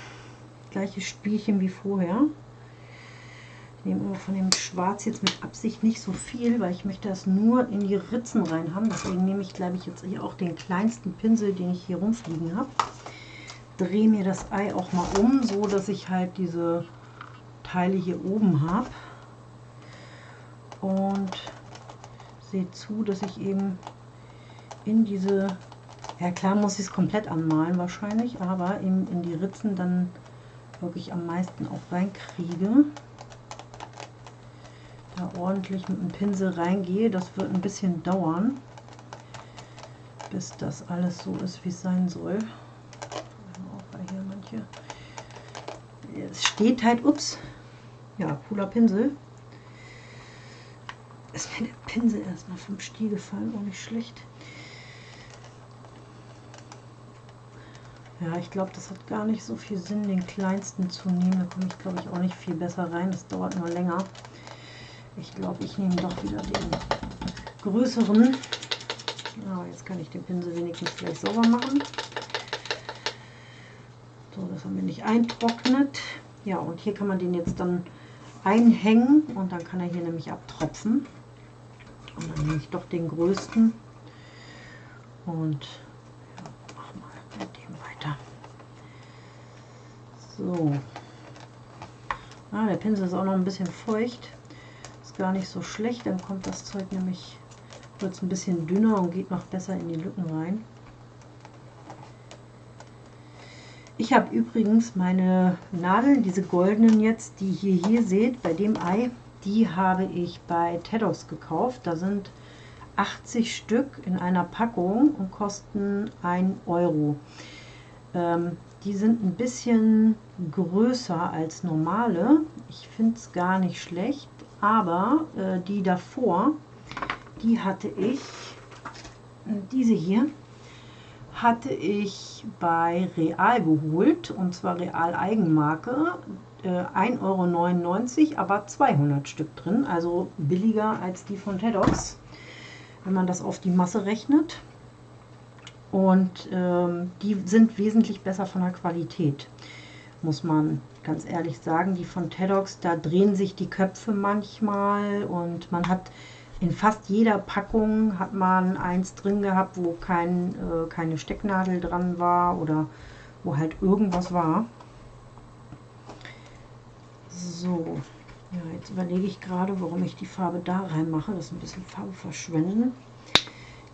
gleiches Spielchen wie vorher. Ich nehme aber von dem Schwarz jetzt mit Absicht nicht so viel, weil ich möchte das nur in die Ritzen rein haben. Deswegen nehme ich, glaube ich, jetzt hier auch den kleinsten Pinsel, den ich hier rumfliegen habe. Drehe mir das Ei auch mal um, so dass ich halt diese Teile hier oben habe. Und sehe zu, dass ich eben in diese, ja klar muss ich es komplett anmalen wahrscheinlich, aber in, in die Ritzen dann wirklich am meisten auch reinkriege. Da ordentlich mit dem Pinsel reingehe, das wird ein bisschen dauern, bis das alles so ist, wie es sein soll. Es steht halt, ups, ja, cooler Pinsel. Ist mir der Pinsel erstmal vom Stiel gefallen, auch nicht schlecht. Ja, ich glaube, das hat gar nicht so viel Sinn, den kleinsten zu nehmen. Da komme ich, glaube ich, auch nicht viel besser rein. Das dauert nur länger. Ich glaube, ich nehme doch wieder den größeren. Aber jetzt kann ich den Pinsel wenigstens gleich sauber machen. So, dass er mir nicht eintrocknet. Ja, und hier kann man den jetzt dann einhängen und dann kann er hier nämlich abtropfen. Und dann nehme ich doch den größten und So. Ah, der Pinsel ist auch noch ein bisschen feucht. Ist gar nicht so schlecht, dann kommt das Zeug nämlich, wird es ein bisschen dünner und geht noch besser in die Lücken rein. Ich habe übrigens meine Nadeln, diese goldenen jetzt, die ihr hier seht, bei dem Ei, die habe ich bei Tedos gekauft. Da sind 80 Stück in einer Packung und kosten 1 Euro. Ähm, die sind ein bisschen größer als normale. Ich finde es gar nicht schlecht, aber äh, die davor, die hatte ich, diese hier, hatte ich bei Real geholt und zwar Real Eigenmarke. Äh, 1,99 Euro, aber 200 Stück drin, also billiger als die von Tedox, wenn man das auf die Masse rechnet. Und ähm, die sind wesentlich besser von der Qualität, muss man ganz ehrlich sagen. Die von Tedox, da drehen sich die Köpfe manchmal und man hat in fast jeder Packung hat man eins drin gehabt, wo kein, äh, keine Stecknadel dran war oder wo halt irgendwas war. So, ja, jetzt überlege ich gerade, warum ich die Farbe da reinmache. Das ist ein bisschen Farbe verschwenden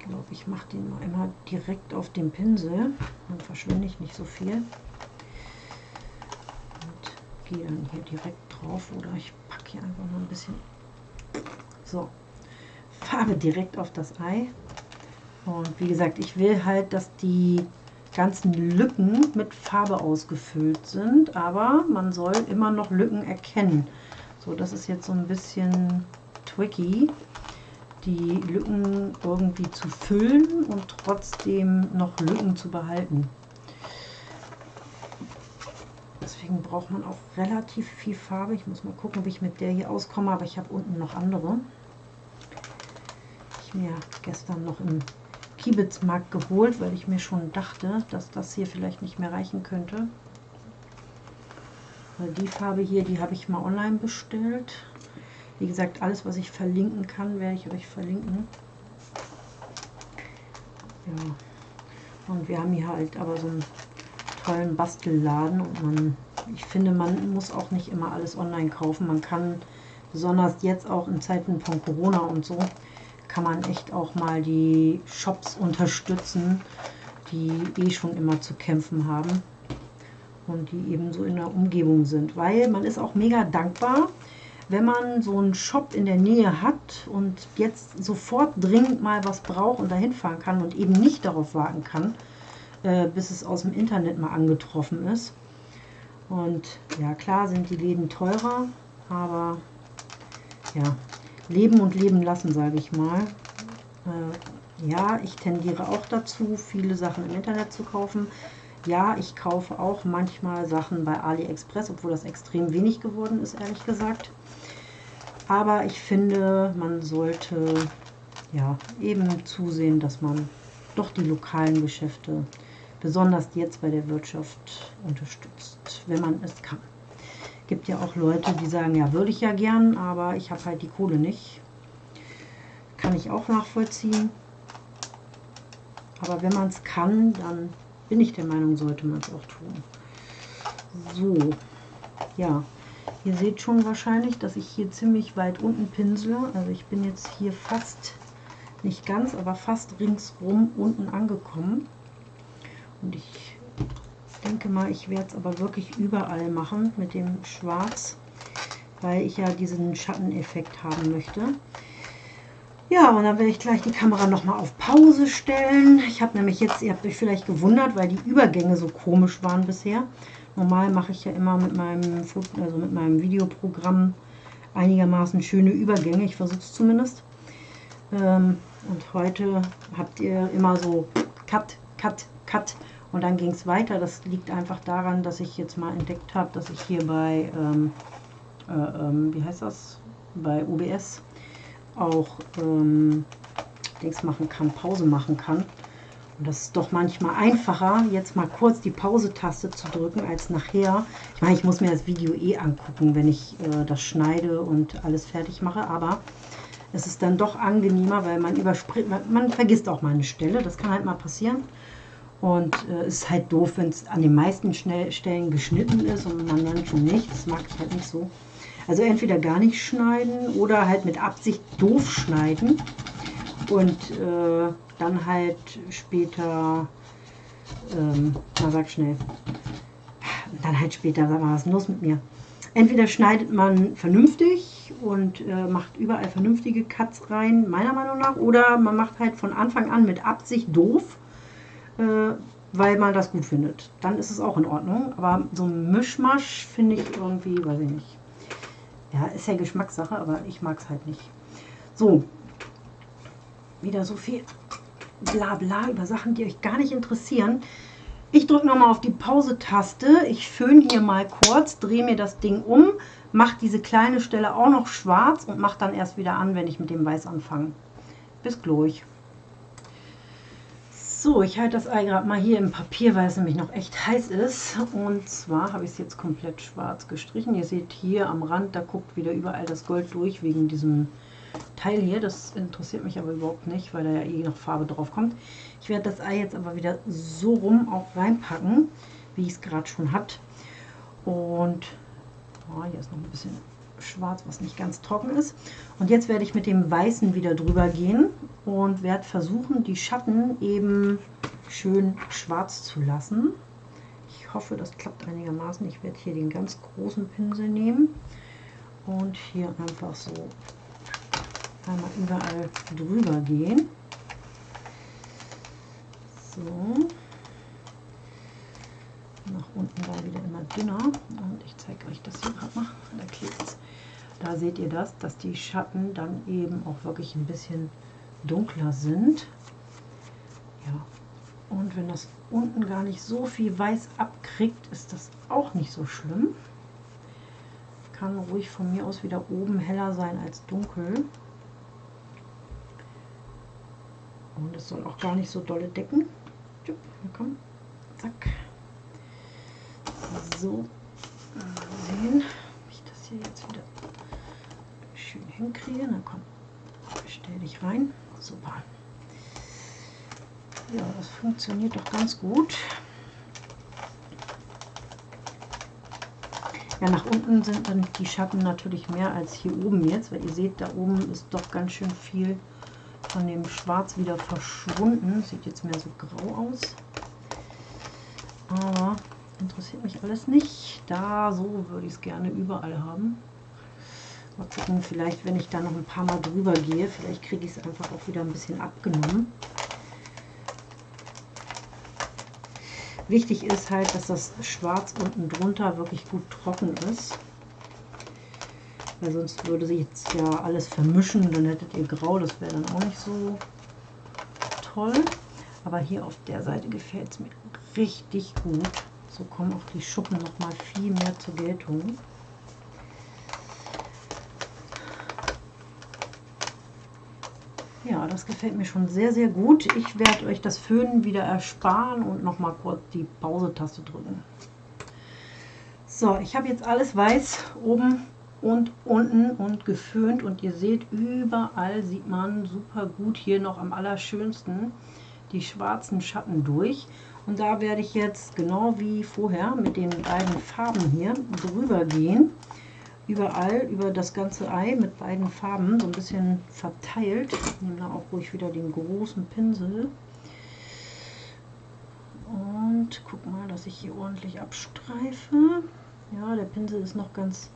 glaube, ich mache den mal immer direkt auf dem Pinsel. Dann verschwinde ich nicht so viel. Und gehe dann hier direkt drauf oder ich packe hier einfach noch ein bisschen. So, Farbe direkt auf das Ei. Und wie gesagt, ich will halt, dass die ganzen Lücken mit Farbe ausgefüllt sind, aber man soll immer noch Lücken erkennen. So, das ist jetzt so ein bisschen tricky die Lücken irgendwie zu füllen und trotzdem noch Lücken zu behalten. Deswegen braucht man auch relativ viel Farbe. Ich muss mal gucken, ob ich mit der hier auskomme, aber ich habe unten noch andere. Ich mir gestern noch im Kiebitzmarkt geholt, weil ich mir schon dachte, dass das hier vielleicht nicht mehr reichen könnte. Die Farbe hier, die habe ich mal online bestellt. Wie gesagt, alles, was ich verlinken kann, werde ich euch verlinken. Ja. Und wir haben hier halt aber so einen tollen Bastelladen und man, ich finde, man muss auch nicht immer alles online kaufen. Man kann, besonders jetzt auch in Zeiten von Corona und so, kann man echt auch mal die Shops unterstützen, die eh schon immer zu kämpfen haben und die eben so in der Umgebung sind. Weil man ist auch mega dankbar, wenn man so einen Shop in der Nähe hat und jetzt sofort dringend mal was braucht und dahin fahren kann und eben nicht darauf warten kann, äh, bis es aus dem Internet mal angetroffen ist. Und ja, klar sind die Läden teurer, aber ja, leben und leben lassen, sage ich mal. Äh, ja, ich tendiere auch dazu, viele Sachen im Internet zu kaufen. Ja, ich kaufe auch manchmal Sachen bei AliExpress, obwohl das extrem wenig geworden ist, ehrlich gesagt. Aber ich finde, man sollte ja eben zusehen, dass man doch die lokalen Geschäfte, besonders jetzt bei der Wirtschaft, unterstützt, wenn man es kann. Gibt ja auch Leute, die sagen, ja, würde ich ja gern, aber ich habe halt die Kohle nicht. Kann ich auch nachvollziehen. Aber wenn man es kann, dann bin ich der Meinung, sollte man es auch tun. So, ja, Ihr seht schon wahrscheinlich, dass ich hier ziemlich weit unten pinsele. Also ich bin jetzt hier fast, nicht ganz, aber fast ringsrum unten angekommen. Und ich denke mal, ich werde es aber wirklich überall machen mit dem Schwarz, weil ich ja diesen Schatteneffekt haben möchte. Ja, und dann werde ich gleich die Kamera nochmal auf Pause stellen. Ich habe nämlich jetzt, ihr habt euch vielleicht gewundert, weil die Übergänge so komisch waren bisher. Normal mache ich ja immer mit meinem, also mit meinem Videoprogramm einigermaßen schöne Übergänge. Ich versuche es zumindest. Ähm, und heute habt ihr immer so Cut, Cut, Cut und dann ging es weiter. Das liegt einfach daran, dass ich jetzt mal entdeckt habe, dass ich hier bei, ähm, äh, ähm, wie heißt das, bei OBS auch ähm, Dings machen kann, Pause machen kann. Und das ist doch manchmal einfacher, jetzt mal kurz die Pause-Taste zu drücken, als nachher. Ich meine, ich muss mir das Video eh angucken, wenn ich äh, das schneide und alles fertig mache, aber es ist dann doch angenehmer, weil man überspringt, man, man vergisst auch mal eine Stelle, das kann halt mal passieren. Und äh, es ist halt doof, wenn es an den meisten Stellen geschnitten ist und man dann schon nicht. Das mag ich halt nicht so. Also entweder gar nicht schneiden oder halt mit Absicht doof schneiden. Und äh, dann halt später, ähm, na sag schnell, dann halt später, sag mal, was ist los mit mir? Entweder schneidet man vernünftig und äh, macht überall vernünftige Cuts rein, meiner Meinung nach, oder man macht halt von Anfang an mit Absicht doof, äh, weil man das gut findet. Dann ist es auch in Ordnung. Aber so ein Mischmasch finde ich irgendwie, weiß ich nicht. Ja, ist ja Geschmackssache, aber ich mag es halt nicht. So, wieder so viel Blabla über Sachen, die euch gar nicht interessieren. Ich drücke nochmal auf die Pause-Taste. Ich föhne hier mal kurz, drehe mir das Ding um, mache diese kleine Stelle auch noch schwarz und mache dann erst wieder an, wenn ich mit dem Weiß anfange. Bis gleich. So, ich halte das Ei gerade mal hier im Papier, weil es nämlich noch echt heiß ist. Und zwar habe ich es jetzt komplett schwarz gestrichen. Ihr seht hier am Rand, da guckt wieder überall das Gold durch, wegen diesem Teil hier. Das interessiert mich aber überhaupt nicht, weil da ja eh noch Farbe drauf kommt. Ich werde das Ei jetzt aber wieder so rum auch reinpacken, wie ich es gerade schon hat. Und oh, hier ist noch ein bisschen schwarz, was nicht ganz trocken ist. Und jetzt werde ich mit dem Weißen wieder drüber gehen und werde versuchen, die Schatten eben schön schwarz zu lassen. Ich hoffe, das klappt einigermaßen. Ich werde hier den ganz großen Pinsel nehmen und hier einfach so einmal überall drüber gehen. So. Nach unten da wieder immer dünner. Und ich zeige euch das hier gerade mal. Da klebt Da seht ihr das, dass die Schatten dann eben auch wirklich ein bisschen dunkler sind. Ja. Und wenn das unten gar nicht so viel weiß abkriegt, ist das auch nicht so schlimm. Kann ruhig von mir aus wieder oben heller sein als dunkel. Und es soll auch gar nicht so dolle decken. Komm, zack. So, sehen, ob ich das hier jetzt wieder hinkriege. Na komm, stell dich rein. Super. Ja, das funktioniert doch ganz gut. Ja, nach unten sind dann die Schatten natürlich mehr als hier oben jetzt, weil ihr seht, da oben ist doch ganz schön viel von dem Schwarz wieder verschwunden. Sieht jetzt mehr so grau aus. Aber interessiert mich alles nicht. Da so würde ich es gerne überall haben. Mal gucken, vielleicht wenn ich da noch ein paar Mal drüber gehe, vielleicht kriege ich es einfach auch wieder ein bisschen abgenommen. Wichtig ist halt, dass das Schwarz unten drunter wirklich gut trocken ist weil sonst würde sich jetzt ja alles vermischen, dann hättet ihr grau, das wäre dann auch nicht so toll. Aber hier auf der Seite gefällt es mir richtig gut. So kommen auch die Schuppen noch mal viel mehr zur Geltung. Ja, das gefällt mir schon sehr, sehr gut. Ich werde euch das Föhnen wieder ersparen und noch mal kurz die Pause-Taste drücken. So, ich habe jetzt alles weiß oben und unten und geföhnt und ihr seht überall sieht man super gut hier noch am allerschönsten die schwarzen Schatten durch und da werde ich jetzt genau wie vorher mit den beiden Farben hier drüber gehen überall über das ganze Ei mit beiden Farben so ein bisschen verteilt ich nehme da auch ruhig wieder den großen Pinsel und guck mal dass ich hier ordentlich abstreife ja der Pinsel ist noch ganz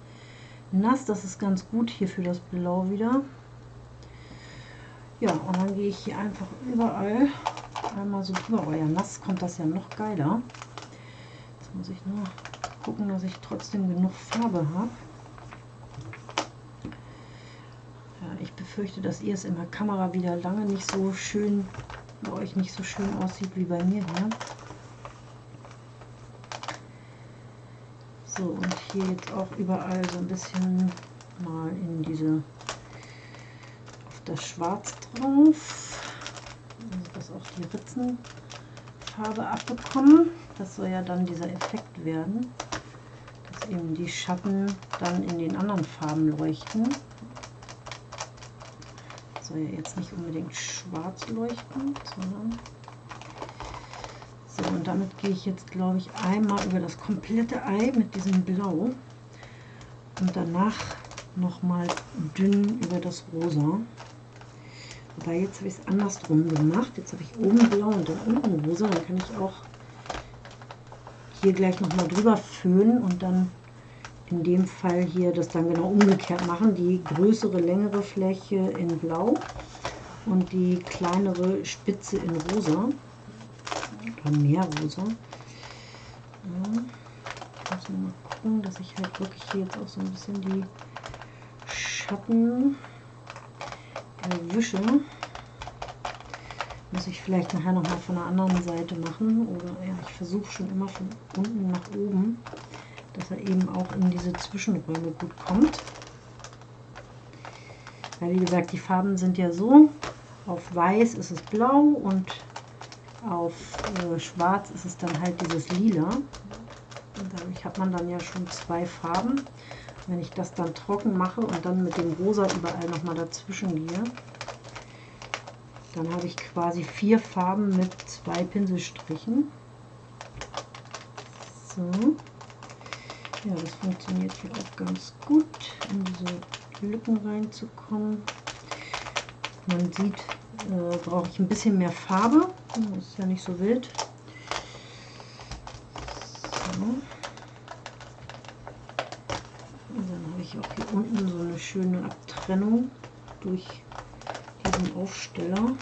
nass. Das ist ganz gut hier für das Blau wieder. Ja, und dann gehe ich hier einfach überall einmal so drüber. Oh ja, nass kommt das ja noch geiler. Jetzt muss ich nur gucken, dass ich trotzdem genug Farbe habe. Ja, ich befürchte, dass ihr es in der Kamera wieder lange nicht so schön, bei euch nicht so schön aussieht wie bei mir hier. So, und hier jetzt auch überall so ein bisschen mal in diese, auf das Schwarz drauf, also dass auch die Ritzenfarbe abbekommen. Das soll ja dann dieser Effekt werden, dass eben die Schatten dann in den anderen Farben leuchten. Ja jetzt nicht unbedingt schwarz leuchten, sondern so, und damit gehe ich jetzt, glaube ich, einmal über das komplette Ei mit diesem Blau und danach nochmal dünn über das Rosa. Aber jetzt habe ich es andersrum gemacht. Jetzt habe ich oben blau und dann unten rosa. Dann kann ich auch hier gleich nochmal drüber föhnen und dann in dem Fall hier das dann genau umgekehrt machen. Die größere, längere Fläche in Blau und die kleinere Spitze in Rosa. Oder mehr Rosa. Ja. Ich muss mal gucken, dass ich halt wirklich hier jetzt auch so ein bisschen die Schatten erwische. Muss ich vielleicht nachher noch mal von der anderen Seite machen. Oder ja, ich versuche schon immer von unten nach oben, dass er eben auch in diese Zwischenräume gut kommt. Weil wie gesagt, die Farben sind ja so. Auf weiß ist es blau und auf äh, schwarz ist es dann halt dieses lila. Und dadurch hat man dann ja schon zwei Farben. Wenn ich das dann trocken mache und dann mit dem Rosa überall nochmal dazwischen gehe, dann habe ich quasi vier Farben mit zwei Pinselstrichen. So. Ja, das funktioniert hier auch ganz gut, in diese Lücken reinzukommen. Man sieht, äh, brauche ich ein bisschen mehr Farbe. Das ist ja nicht so wild. So. Dann habe ich auch hier unten so eine schöne Abtrennung durch diesen Aufsteller.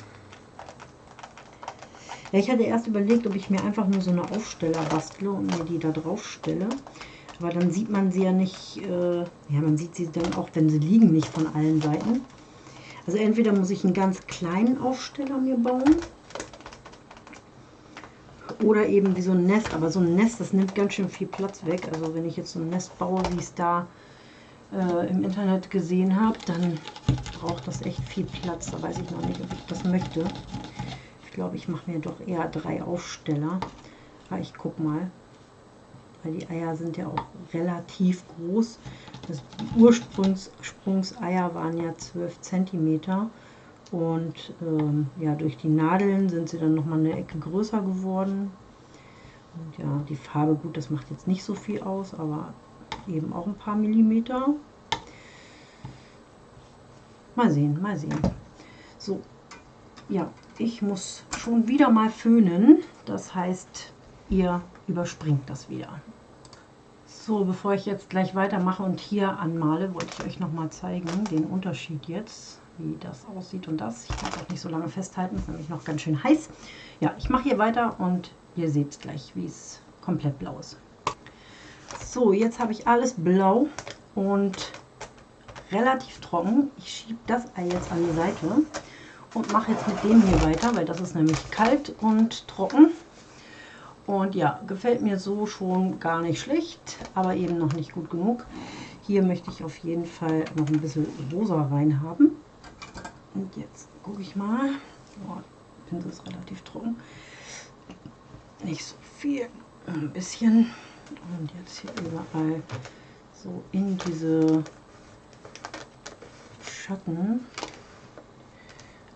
Ja, ich hatte erst überlegt, ob ich mir einfach nur so eine Aufsteller bastle und mir die da drauf stelle. Aber dann sieht man sie ja nicht, äh, ja, man sieht sie dann auch, wenn sie liegen, nicht von allen Seiten. Also entweder muss ich einen ganz kleinen Aufsteller mir bauen oder eben wie so ein Nest. Aber so ein Nest, das nimmt ganz schön viel Platz weg. Also wenn ich jetzt so ein Nest baue, wie es da äh, im Internet gesehen habe, dann braucht das echt viel Platz. Da weiß ich noch nicht, ob ich das möchte. Ich glaube, ich mache mir doch eher drei Aufsteller. Aber ich guck mal. Weil die Eier sind ja auch relativ groß. Das Ursprungseier waren ja 12 cm. Und ähm, ja, durch die Nadeln sind sie dann nochmal eine Ecke größer geworden. Und ja, die Farbe, gut, das macht jetzt nicht so viel aus, aber eben auch ein paar Millimeter. Mal sehen, mal sehen. So, ja, ich muss schon wieder mal föhnen. Das heißt, ihr überspringt das wieder. So, bevor ich jetzt gleich weitermache und hier anmale, wollte ich euch noch mal zeigen, den Unterschied jetzt, wie das aussieht und das. Ich kann auch nicht so lange festhalten, ist nämlich noch ganz schön heiß. Ja, ich mache hier weiter und ihr seht gleich, wie es komplett blau ist. So, jetzt habe ich alles blau und relativ trocken. Ich schiebe das Ei jetzt an die Seite und mache jetzt mit dem hier weiter, weil das ist nämlich kalt und trocken. Und ja, gefällt mir so schon gar nicht schlecht, aber eben noch nicht gut genug. Hier möchte ich auf jeden Fall noch ein bisschen rosa rein haben. Und jetzt gucke ich mal. Oh, Pinsel ist relativ trocken. Nicht so viel, ein bisschen. Und jetzt hier überall so in diese Schatten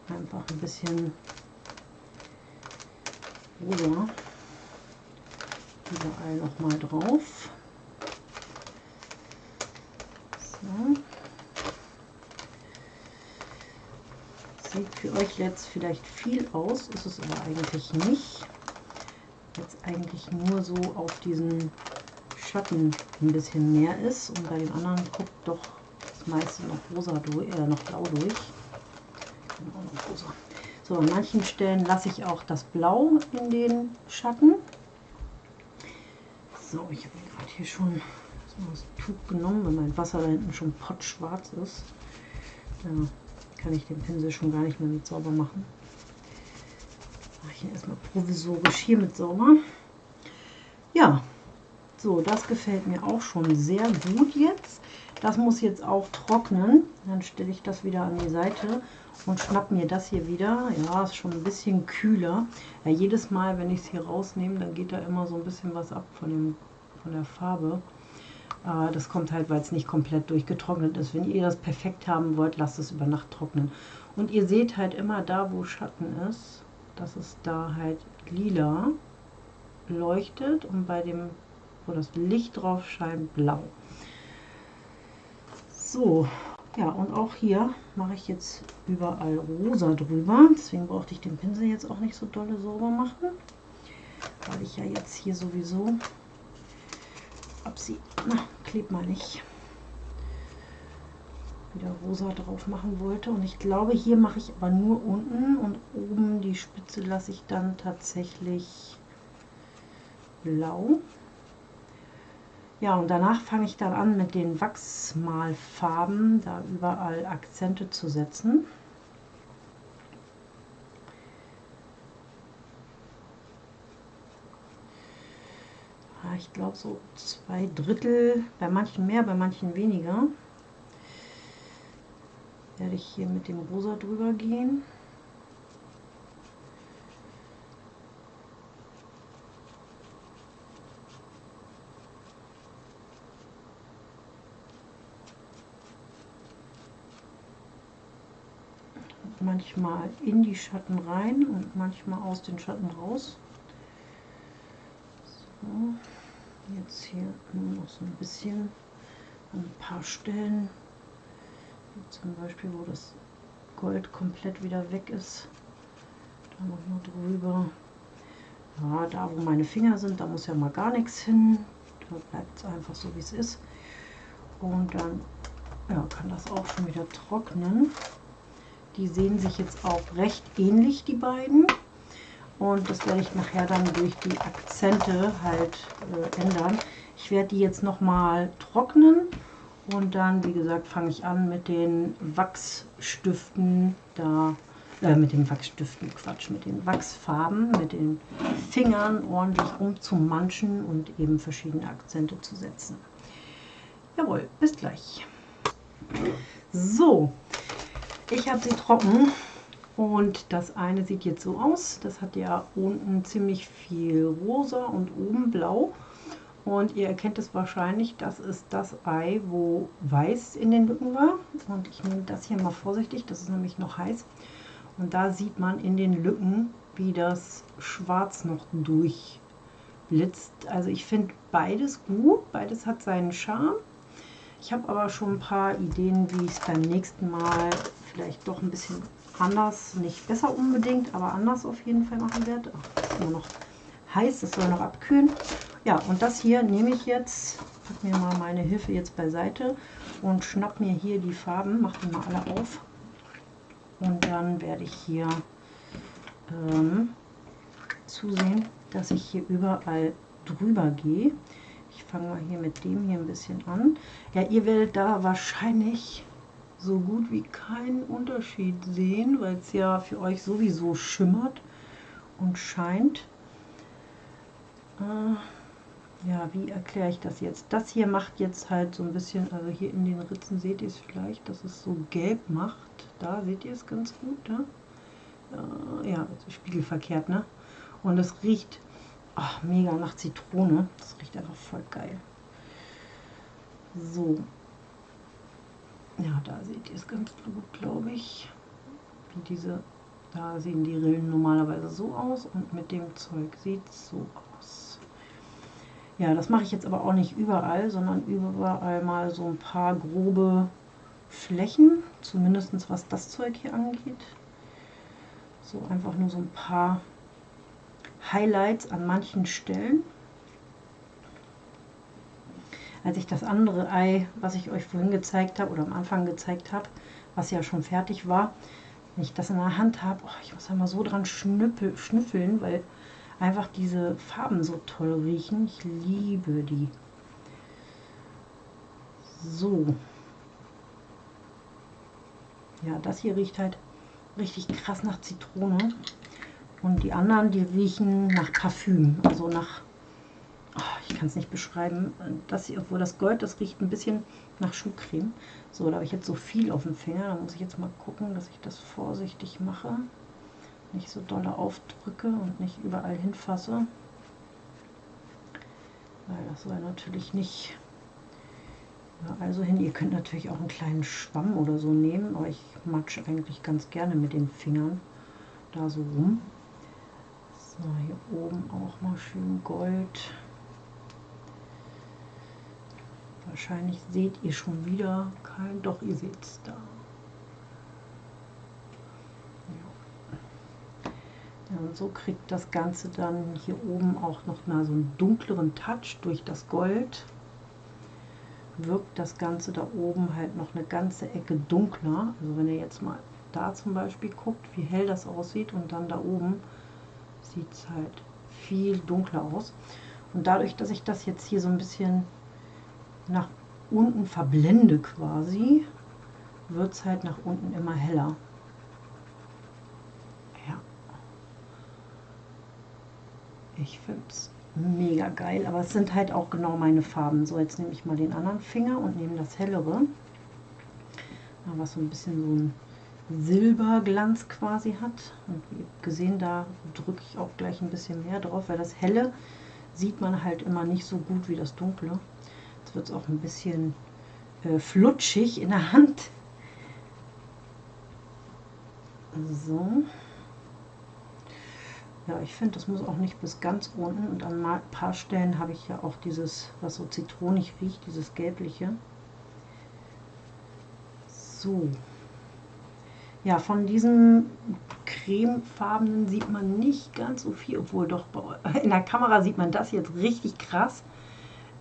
einfach ein bisschen rosa überall noch mal drauf. So. Sieht für euch jetzt vielleicht viel aus, ist es aber eigentlich nicht. Jetzt eigentlich nur so auf diesen Schatten ein bisschen mehr ist und bei den anderen guckt doch das meiste noch rosa durch, äh, noch blau durch. Genau, noch rosa. So, an manchen Stellen lasse ich auch das Blau in den Schatten. So, ich habe gerade hier schon das Tuch genommen, weil mein Wasser da hinten schon pottschwarz ist. Da kann ich den Pinsel schon gar nicht mehr mit sauber machen. Mache ich ihn erstmal provisorisch hier mit sauber. Ja, so, das gefällt mir auch schon sehr gut jetzt. Das muss jetzt auch trocknen. Dann stelle ich das wieder an die Seite und schnapp mir das hier wieder. Ja, ist schon ein bisschen kühler. Ja, jedes Mal, wenn ich es hier rausnehme, dann geht da immer so ein bisschen was ab von, dem, von der Farbe. Äh, das kommt halt, weil es nicht komplett durchgetrocknet ist. Wenn ihr das perfekt haben wollt, lasst es über Nacht trocknen. Und ihr seht halt immer da, wo Schatten ist, dass es da halt lila leuchtet und bei dem, wo das Licht drauf scheint, blau. So, ja, und auch hier mache ich jetzt überall rosa drüber. Deswegen brauchte ich den Pinsel jetzt auch nicht so dolle sauber machen. Weil ich ja jetzt hier sowieso ob sie, na, klebt mal nicht, wieder rosa drauf machen wollte. Und ich glaube, hier mache ich aber nur unten und oben die Spitze lasse ich dann tatsächlich blau. Ja, und danach fange ich dann an mit den Wachsmalfarben, da überall Akzente zu setzen. ich glaube so zwei Drittel, bei manchen mehr, bei manchen weniger. Werde ich hier mit dem Rosa drüber gehen. Manchmal in die Schatten rein und manchmal aus den Schatten raus. So. Jetzt hier nur noch so ein bisschen an ein paar Stellen, zum Beispiel, wo das Gold komplett wieder weg ist. Da noch mal drüber. Ja, da wo meine Finger sind, da muss ja mal gar nichts hin. Da bleibt es einfach so, wie es ist. Und dann ja, kann das auch schon wieder trocknen. Die sehen sich jetzt auch recht ähnlich, die beiden. Und das werde ich nachher dann durch die Akzente halt äh, ändern. Ich werde die jetzt nochmal trocknen und dann, wie gesagt, fange ich an mit den Wachsstiften da, äh, mit den Wachsstiften, Quatsch, mit den Wachsfarben, mit den Fingern ordentlich rumzumanschen und eben verschiedene Akzente zu setzen. Jawohl, bis gleich. So, ich habe sie trocken und das eine sieht jetzt so aus. Das hat ja unten ziemlich viel rosa und oben blau. Und ihr erkennt es wahrscheinlich, das ist das Ei, wo weiß in den Lücken war. Und ich nehme das hier mal vorsichtig, das ist nämlich noch heiß. Und da sieht man in den Lücken, wie das Schwarz noch durchblitzt. Also ich finde beides gut, beides hat seinen Charme. Ich habe aber schon ein paar Ideen, wie ich es beim nächsten Mal vielleicht doch ein bisschen anders, nicht besser unbedingt, aber anders auf jeden Fall machen werde. Ach, ist immer noch heiß, es soll noch abkühlen. Ja, und das hier nehme ich jetzt, pack mir mal meine Hilfe jetzt beiseite und schnapp mir hier die Farben, mache die mal alle auf. Und dann werde ich hier ähm, zusehen, dass ich hier überall drüber gehe. Ich fange mal hier mit dem hier ein bisschen an. Ja, ihr werdet da wahrscheinlich so gut wie keinen Unterschied sehen, weil es ja für euch sowieso schimmert und scheint. Äh, ja, wie erkläre ich das jetzt? Das hier macht jetzt halt so ein bisschen, also hier in den Ritzen seht ihr es vielleicht, dass es so gelb macht. Da seht ihr es ganz gut, ne? Äh, ja, spiegelverkehrt, ne? Und es riecht ach, mega nach Zitrone. Das riecht einfach voll geil. So, ja, da seht ihr es ganz gut, glaube ich. Wie diese, da sehen die Rillen normalerweise so aus und mit dem Zeug sieht es so aus. Ja, das mache ich jetzt aber auch nicht überall, sondern überall mal so ein paar grobe Flächen, zumindest was das Zeug hier angeht. So einfach nur so ein paar Highlights an manchen Stellen als ich das andere Ei, was ich euch vorhin gezeigt habe oder am Anfang gezeigt habe, was ja schon fertig war, wenn ich das in der Hand habe, oh, ich muss da mal so dran schnüppel, schnüffeln, weil einfach diese Farben so toll riechen. Ich liebe die. So. Ja, das hier riecht halt richtig krass nach Zitrone. Und die anderen, die riechen nach Parfüm, also nach ich kann es nicht beschreiben. Das hier, obwohl das Gold, das riecht ein bisschen nach Schuhcreme. So, da habe ich jetzt so viel auf dem Finger. Da muss ich jetzt mal gucken, dass ich das vorsichtig mache. Nicht so doll aufdrücke und nicht überall hinfasse. Weil das soll natürlich nicht ja, also hin. Ihr könnt natürlich auch einen kleinen Schwamm oder so nehmen, aber ich matsche eigentlich ganz gerne mit den Fingern da so rum. So, hier oben auch mal schön Gold. Wahrscheinlich seht ihr schon wieder kein, doch ihr seht es da. Ja. und so kriegt das Ganze dann hier oben auch noch mal so einen dunkleren Touch durch das Gold. wirkt das Ganze da oben halt noch eine ganze Ecke dunkler. Also wenn ihr jetzt mal da zum Beispiel guckt, wie hell das aussieht und dann da oben sieht es halt viel dunkler aus. Und dadurch, dass ich das jetzt hier so ein bisschen nach unten verblende quasi, wird es halt nach unten immer heller. Ja. Ich finde es mega geil, aber es sind halt auch genau meine Farben. So, jetzt nehme ich mal den anderen Finger und nehme das hellere, was so ein bisschen so ein Silberglanz quasi hat. Und wie gesehen, da drücke ich auch gleich ein bisschen mehr drauf, weil das helle sieht man halt immer nicht so gut wie das dunkle. Jetzt wird es auch ein bisschen äh, flutschig in der Hand. So. Ja, ich finde, das muss auch nicht bis ganz unten. Und an ein paar Stellen habe ich ja auch dieses, was so zitronig riecht, dieses gelbliche. So. Ja, von diesem cremefarbenen sieht man nicht ganz so viel, obwohl doch in der Kamera sieht man das jetzt richtig krass.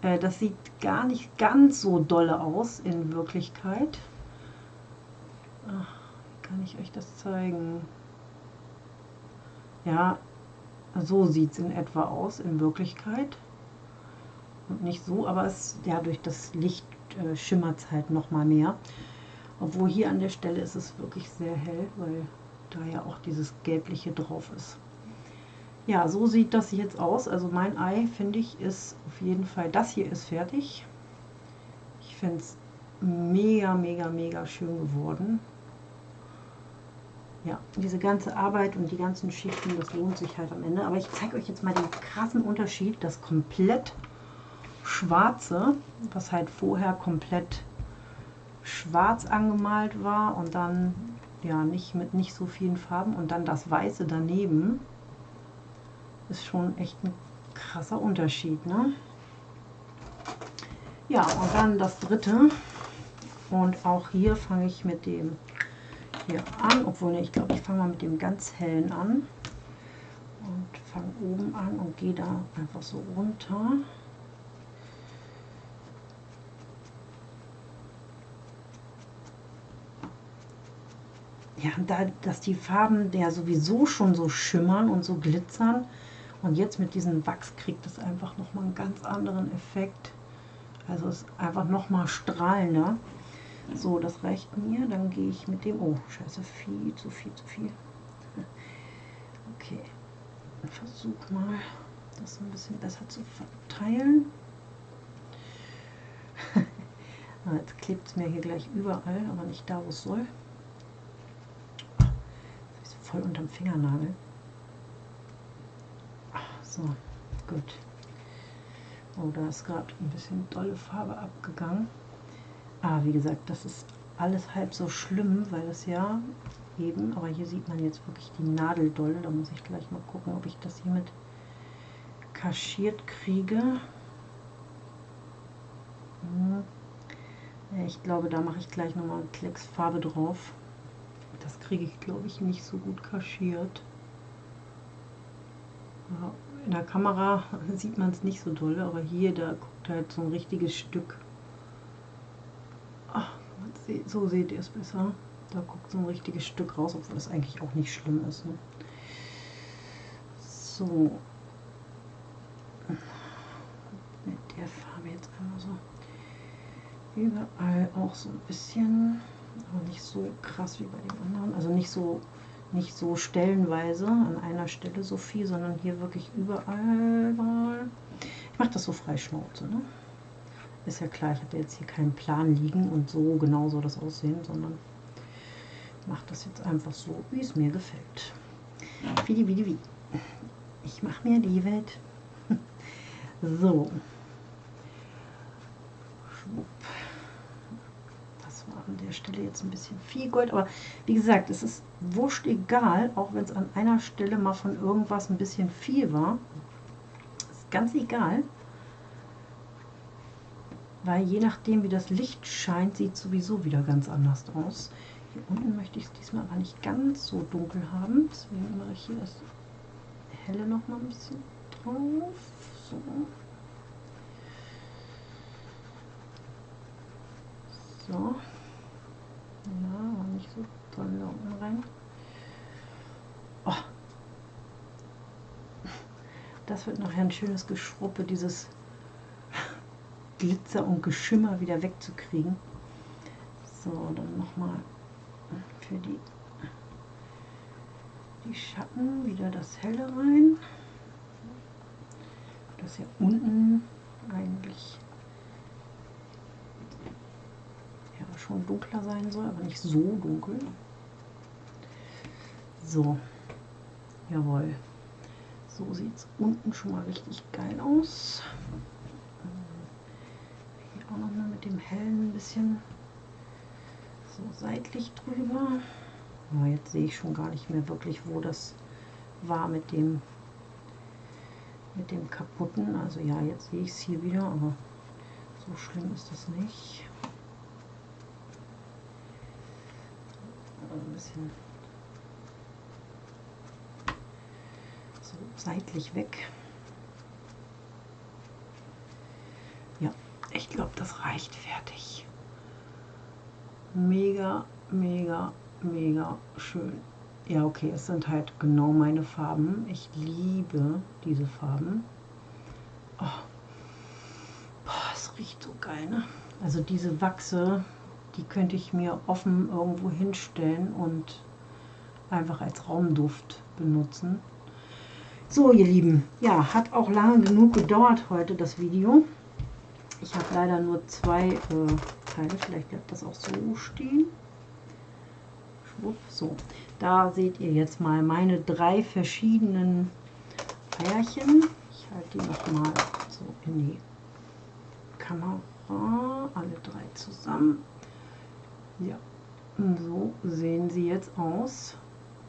Äh, das sieht gar nicht ganz so dolle aus in Wirklichkeit. Ach, kann ich euch das zeigen? Ja, so sieht es in etwa aus in Wirklichkeit. Und nicht so, aber es, ja, durch das Licht äh, schimmert es halt noch mal mehr. Obwohl hier an der Stelle ist es wirklich sehr hell, weil da ja auch dieses gelbliche drauf ist. Ja, so sieht das jetzt aus. Also mein Ei, finde ich, ist auf jeden Fall, das hier ist fertig. Ich finde es mega, mega, mega schön geworden. Ja, diese ganze Arbeit und die ganzen Schichten, das lohnt sich halt am Ende. Aber ich zeige euch jetzt mal den krassen Unterschied. Das komplett schwarze, was halt vorher komplett schwarz angemalt war und dann ja nicht mit nicht so vielen Farben und dann das weiße daneben ist schon echt ein krasser Unterschied ne? Ja und dann das dritte. Und auch hier fange ich mit dem hier an. Obwohl ich glaube ich fange mal mit dem ganz hellen an. Und fange oben an und gehe da einfach so runter. Ja, da, dass die Farben ja sowieso schon so schimmern und so glitzern. Und jetzt mit diesem Wachs kriegt es einfach nochmal einen ganz anderen Effekt. Also es ist einfach nochmal strahlender. So, das reicht mir. Dann gehe ich mit dem... Oh, scheiße, viel zu viel, zu viel. Okay, versuch mal, das ein bisschen besser zu verteilen. Ah, jetzt klebt es mir hier gleich überall, aber nicht da, wo es soll voll unterm Fingernagel. So, gut. Oh, da ist gerade ein bisschen dolle Farbe abgegangen. Ah, wie gesagt, das ist alles halb so schlimm, weil es ja eben, aber hier sieht man jetzt wirklich die Nadel doll. Da muss ich gleich mal gucken, ob ich das hier mit kaschiert kriege. Hm. Ich glaube, da mache ich gleich nochmal Klecks Farbe drauf. Das kriege ich, glaube ich, nicht so gut kaschiert. In der Kamera sieht man es nicht so doll, aber hier, da guckt halt so ein richtiges Stück. Ach, so seht ihr es besser. Da guckt so ein richtiges Stück raus, obwohl das eigentlich auch nicht schlimm ist. Ne? So. Mit der Farbe jetzt einmal so überall auch so ein bisschen aber nicht so krass wie bei den anderen. Also nicht so, nicht so stellenweise an einer Stelle so viel, sondern hier wirklich überall. Ich mache das so frei Schnauze. Ne? Ist ja klar, ich habe jetzt hier keinen Plan liegen und so genau soll das aussehen, sondern mache das jetzt einfach so, wie es mir gefällt. Wie wie wie. Ich mache mir die Welt. so. Schwupp an der Stelle jetzt ein bisschen viel Gold, aber wie gesagt, es ist wurscht egal, auch wenn es an einer Stelle mal von irgendwas ein bisschen viel war. Ist ganz egal, weil je nachdem wie das Licht scheint, sieht sowieso wieder ganz anders aus. Hier unten möchte ich es diesmal aber nicht ganz so dunkel haben, deswegen mache ich hier das helle noch mal ein bisschen drauf. So. So. Ja, nicht so toll da unten rein. Oh. Das wird nachher ein schönes Geschruppe, dieses Glitzer und Geschimmer wieder wegzukriegen. So, dann nochmal für die, die Schatten wieder das Helle rein. Das hier unten eigentlich ja schon dunkler sein soll, aber nicht so dunkel. So, jawohl. So sieht es unten schon mal richtig geil aus auch noch mal mit dem hellen ein bisschen so seitlich drüber. Aber jetzt sehe ich schon gar nicht mehr wirklich, wo das war mit dem mit dem kaputten. Also ja, jetzt sehe ich es hier wieder, aber so schlimm ist das nicht. Ein bisschen so seitlich weg. Ich glaube, das reicht fertig. Mega, mega, mega schön. Ja, okay, es sind halt genau meine Farben. Ich liebe diese Farben. Oh. Boah, es riecht so geil, ne? Also diese Wachse, die könnte ich mir offen irgendwo hinstellen und einfach als Raumduft benutzen. So, ihr Lieben, ja, hat auch lange genug gedauert heute das Video. Ich habe leider nur zwei äh, Teile, vielleicht bleibt das auch so stehen. Schwupp, so. Da seht ihr jetzt mal meine drei verschiedenen Eierchen. Ich halte die noch mal so in die Kamera, alle drei zusammen. Ja, so sehen sie jetzt aus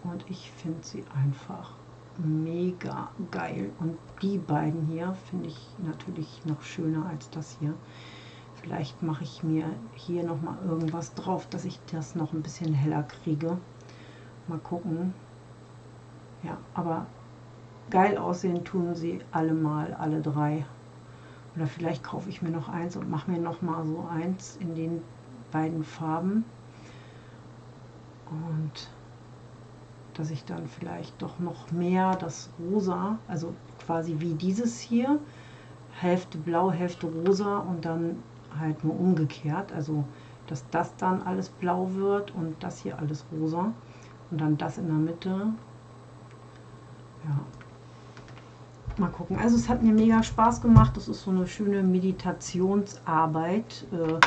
und ich finde sie einfach mega geil. Und die beiden hier finde ich natürlich noch schöner als das hier. Vielleicht mache ich mir hier noch mal irgendwas drauf, dass ich das noch ein bisschen heller kriege. Mal gucken. Ja, aber geil aussehen tun sie alle mal, alle drei. Oder vielleicht kaufe ich mir noch eins und mache mir noch mal so eins in den beiden Farben. Und dass ich dann vielleicht doch noch mehr das Rosa, also quasi wie dieses hier, Hälfte blau, Hälfte rosa und dann halt nur umgekehrt, also dass das dann alles blau wird und das hier alles rosa und dann das in der Mitte. Ja, mal gucken. Also es hat mir mega Spaß gemacht. Das ist so eine schöne Meditationsarbeit. Äh,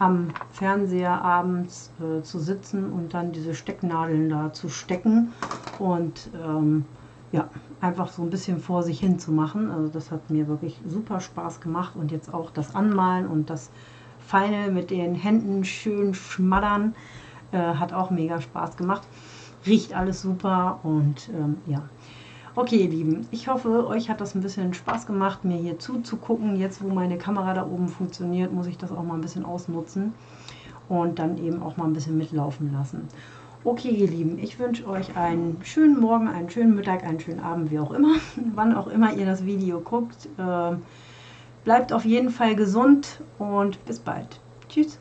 am Fernseher abends äh, zu sitzen und dann diese Stecknadeln da zu stecken und ähm, ja, einfach so ein bisschen vor sich hin zu machen. Also das hat mir wirklich super Spaß gemacht und jetzt auch das Anmalen und das Feine mit den Händen schön schmattern äh, hat auch mega Spaß gemacht. Riecht alles super und ähm, ja. Okay, ihr Lieben, ich hoffe, euch hat das ein bisschen Spaß gemacht, mir hier zuzugucken. Jetzt, wo meine Kamera da oben funktioniert, muss ich das auch mal ein bisschen ausnutzen und dann eben auch mal ein bisschen mitlaufen lassen. Okay, ihr Lieben, ich wünsche euch einen schönen Morgen, einen schönen Mittag, einen schönen Abend, wie auch immer, wann auch immer ihr das Video guckt. Äh, bleibt auf jeden Fall gesund und bis bald. Tschüss.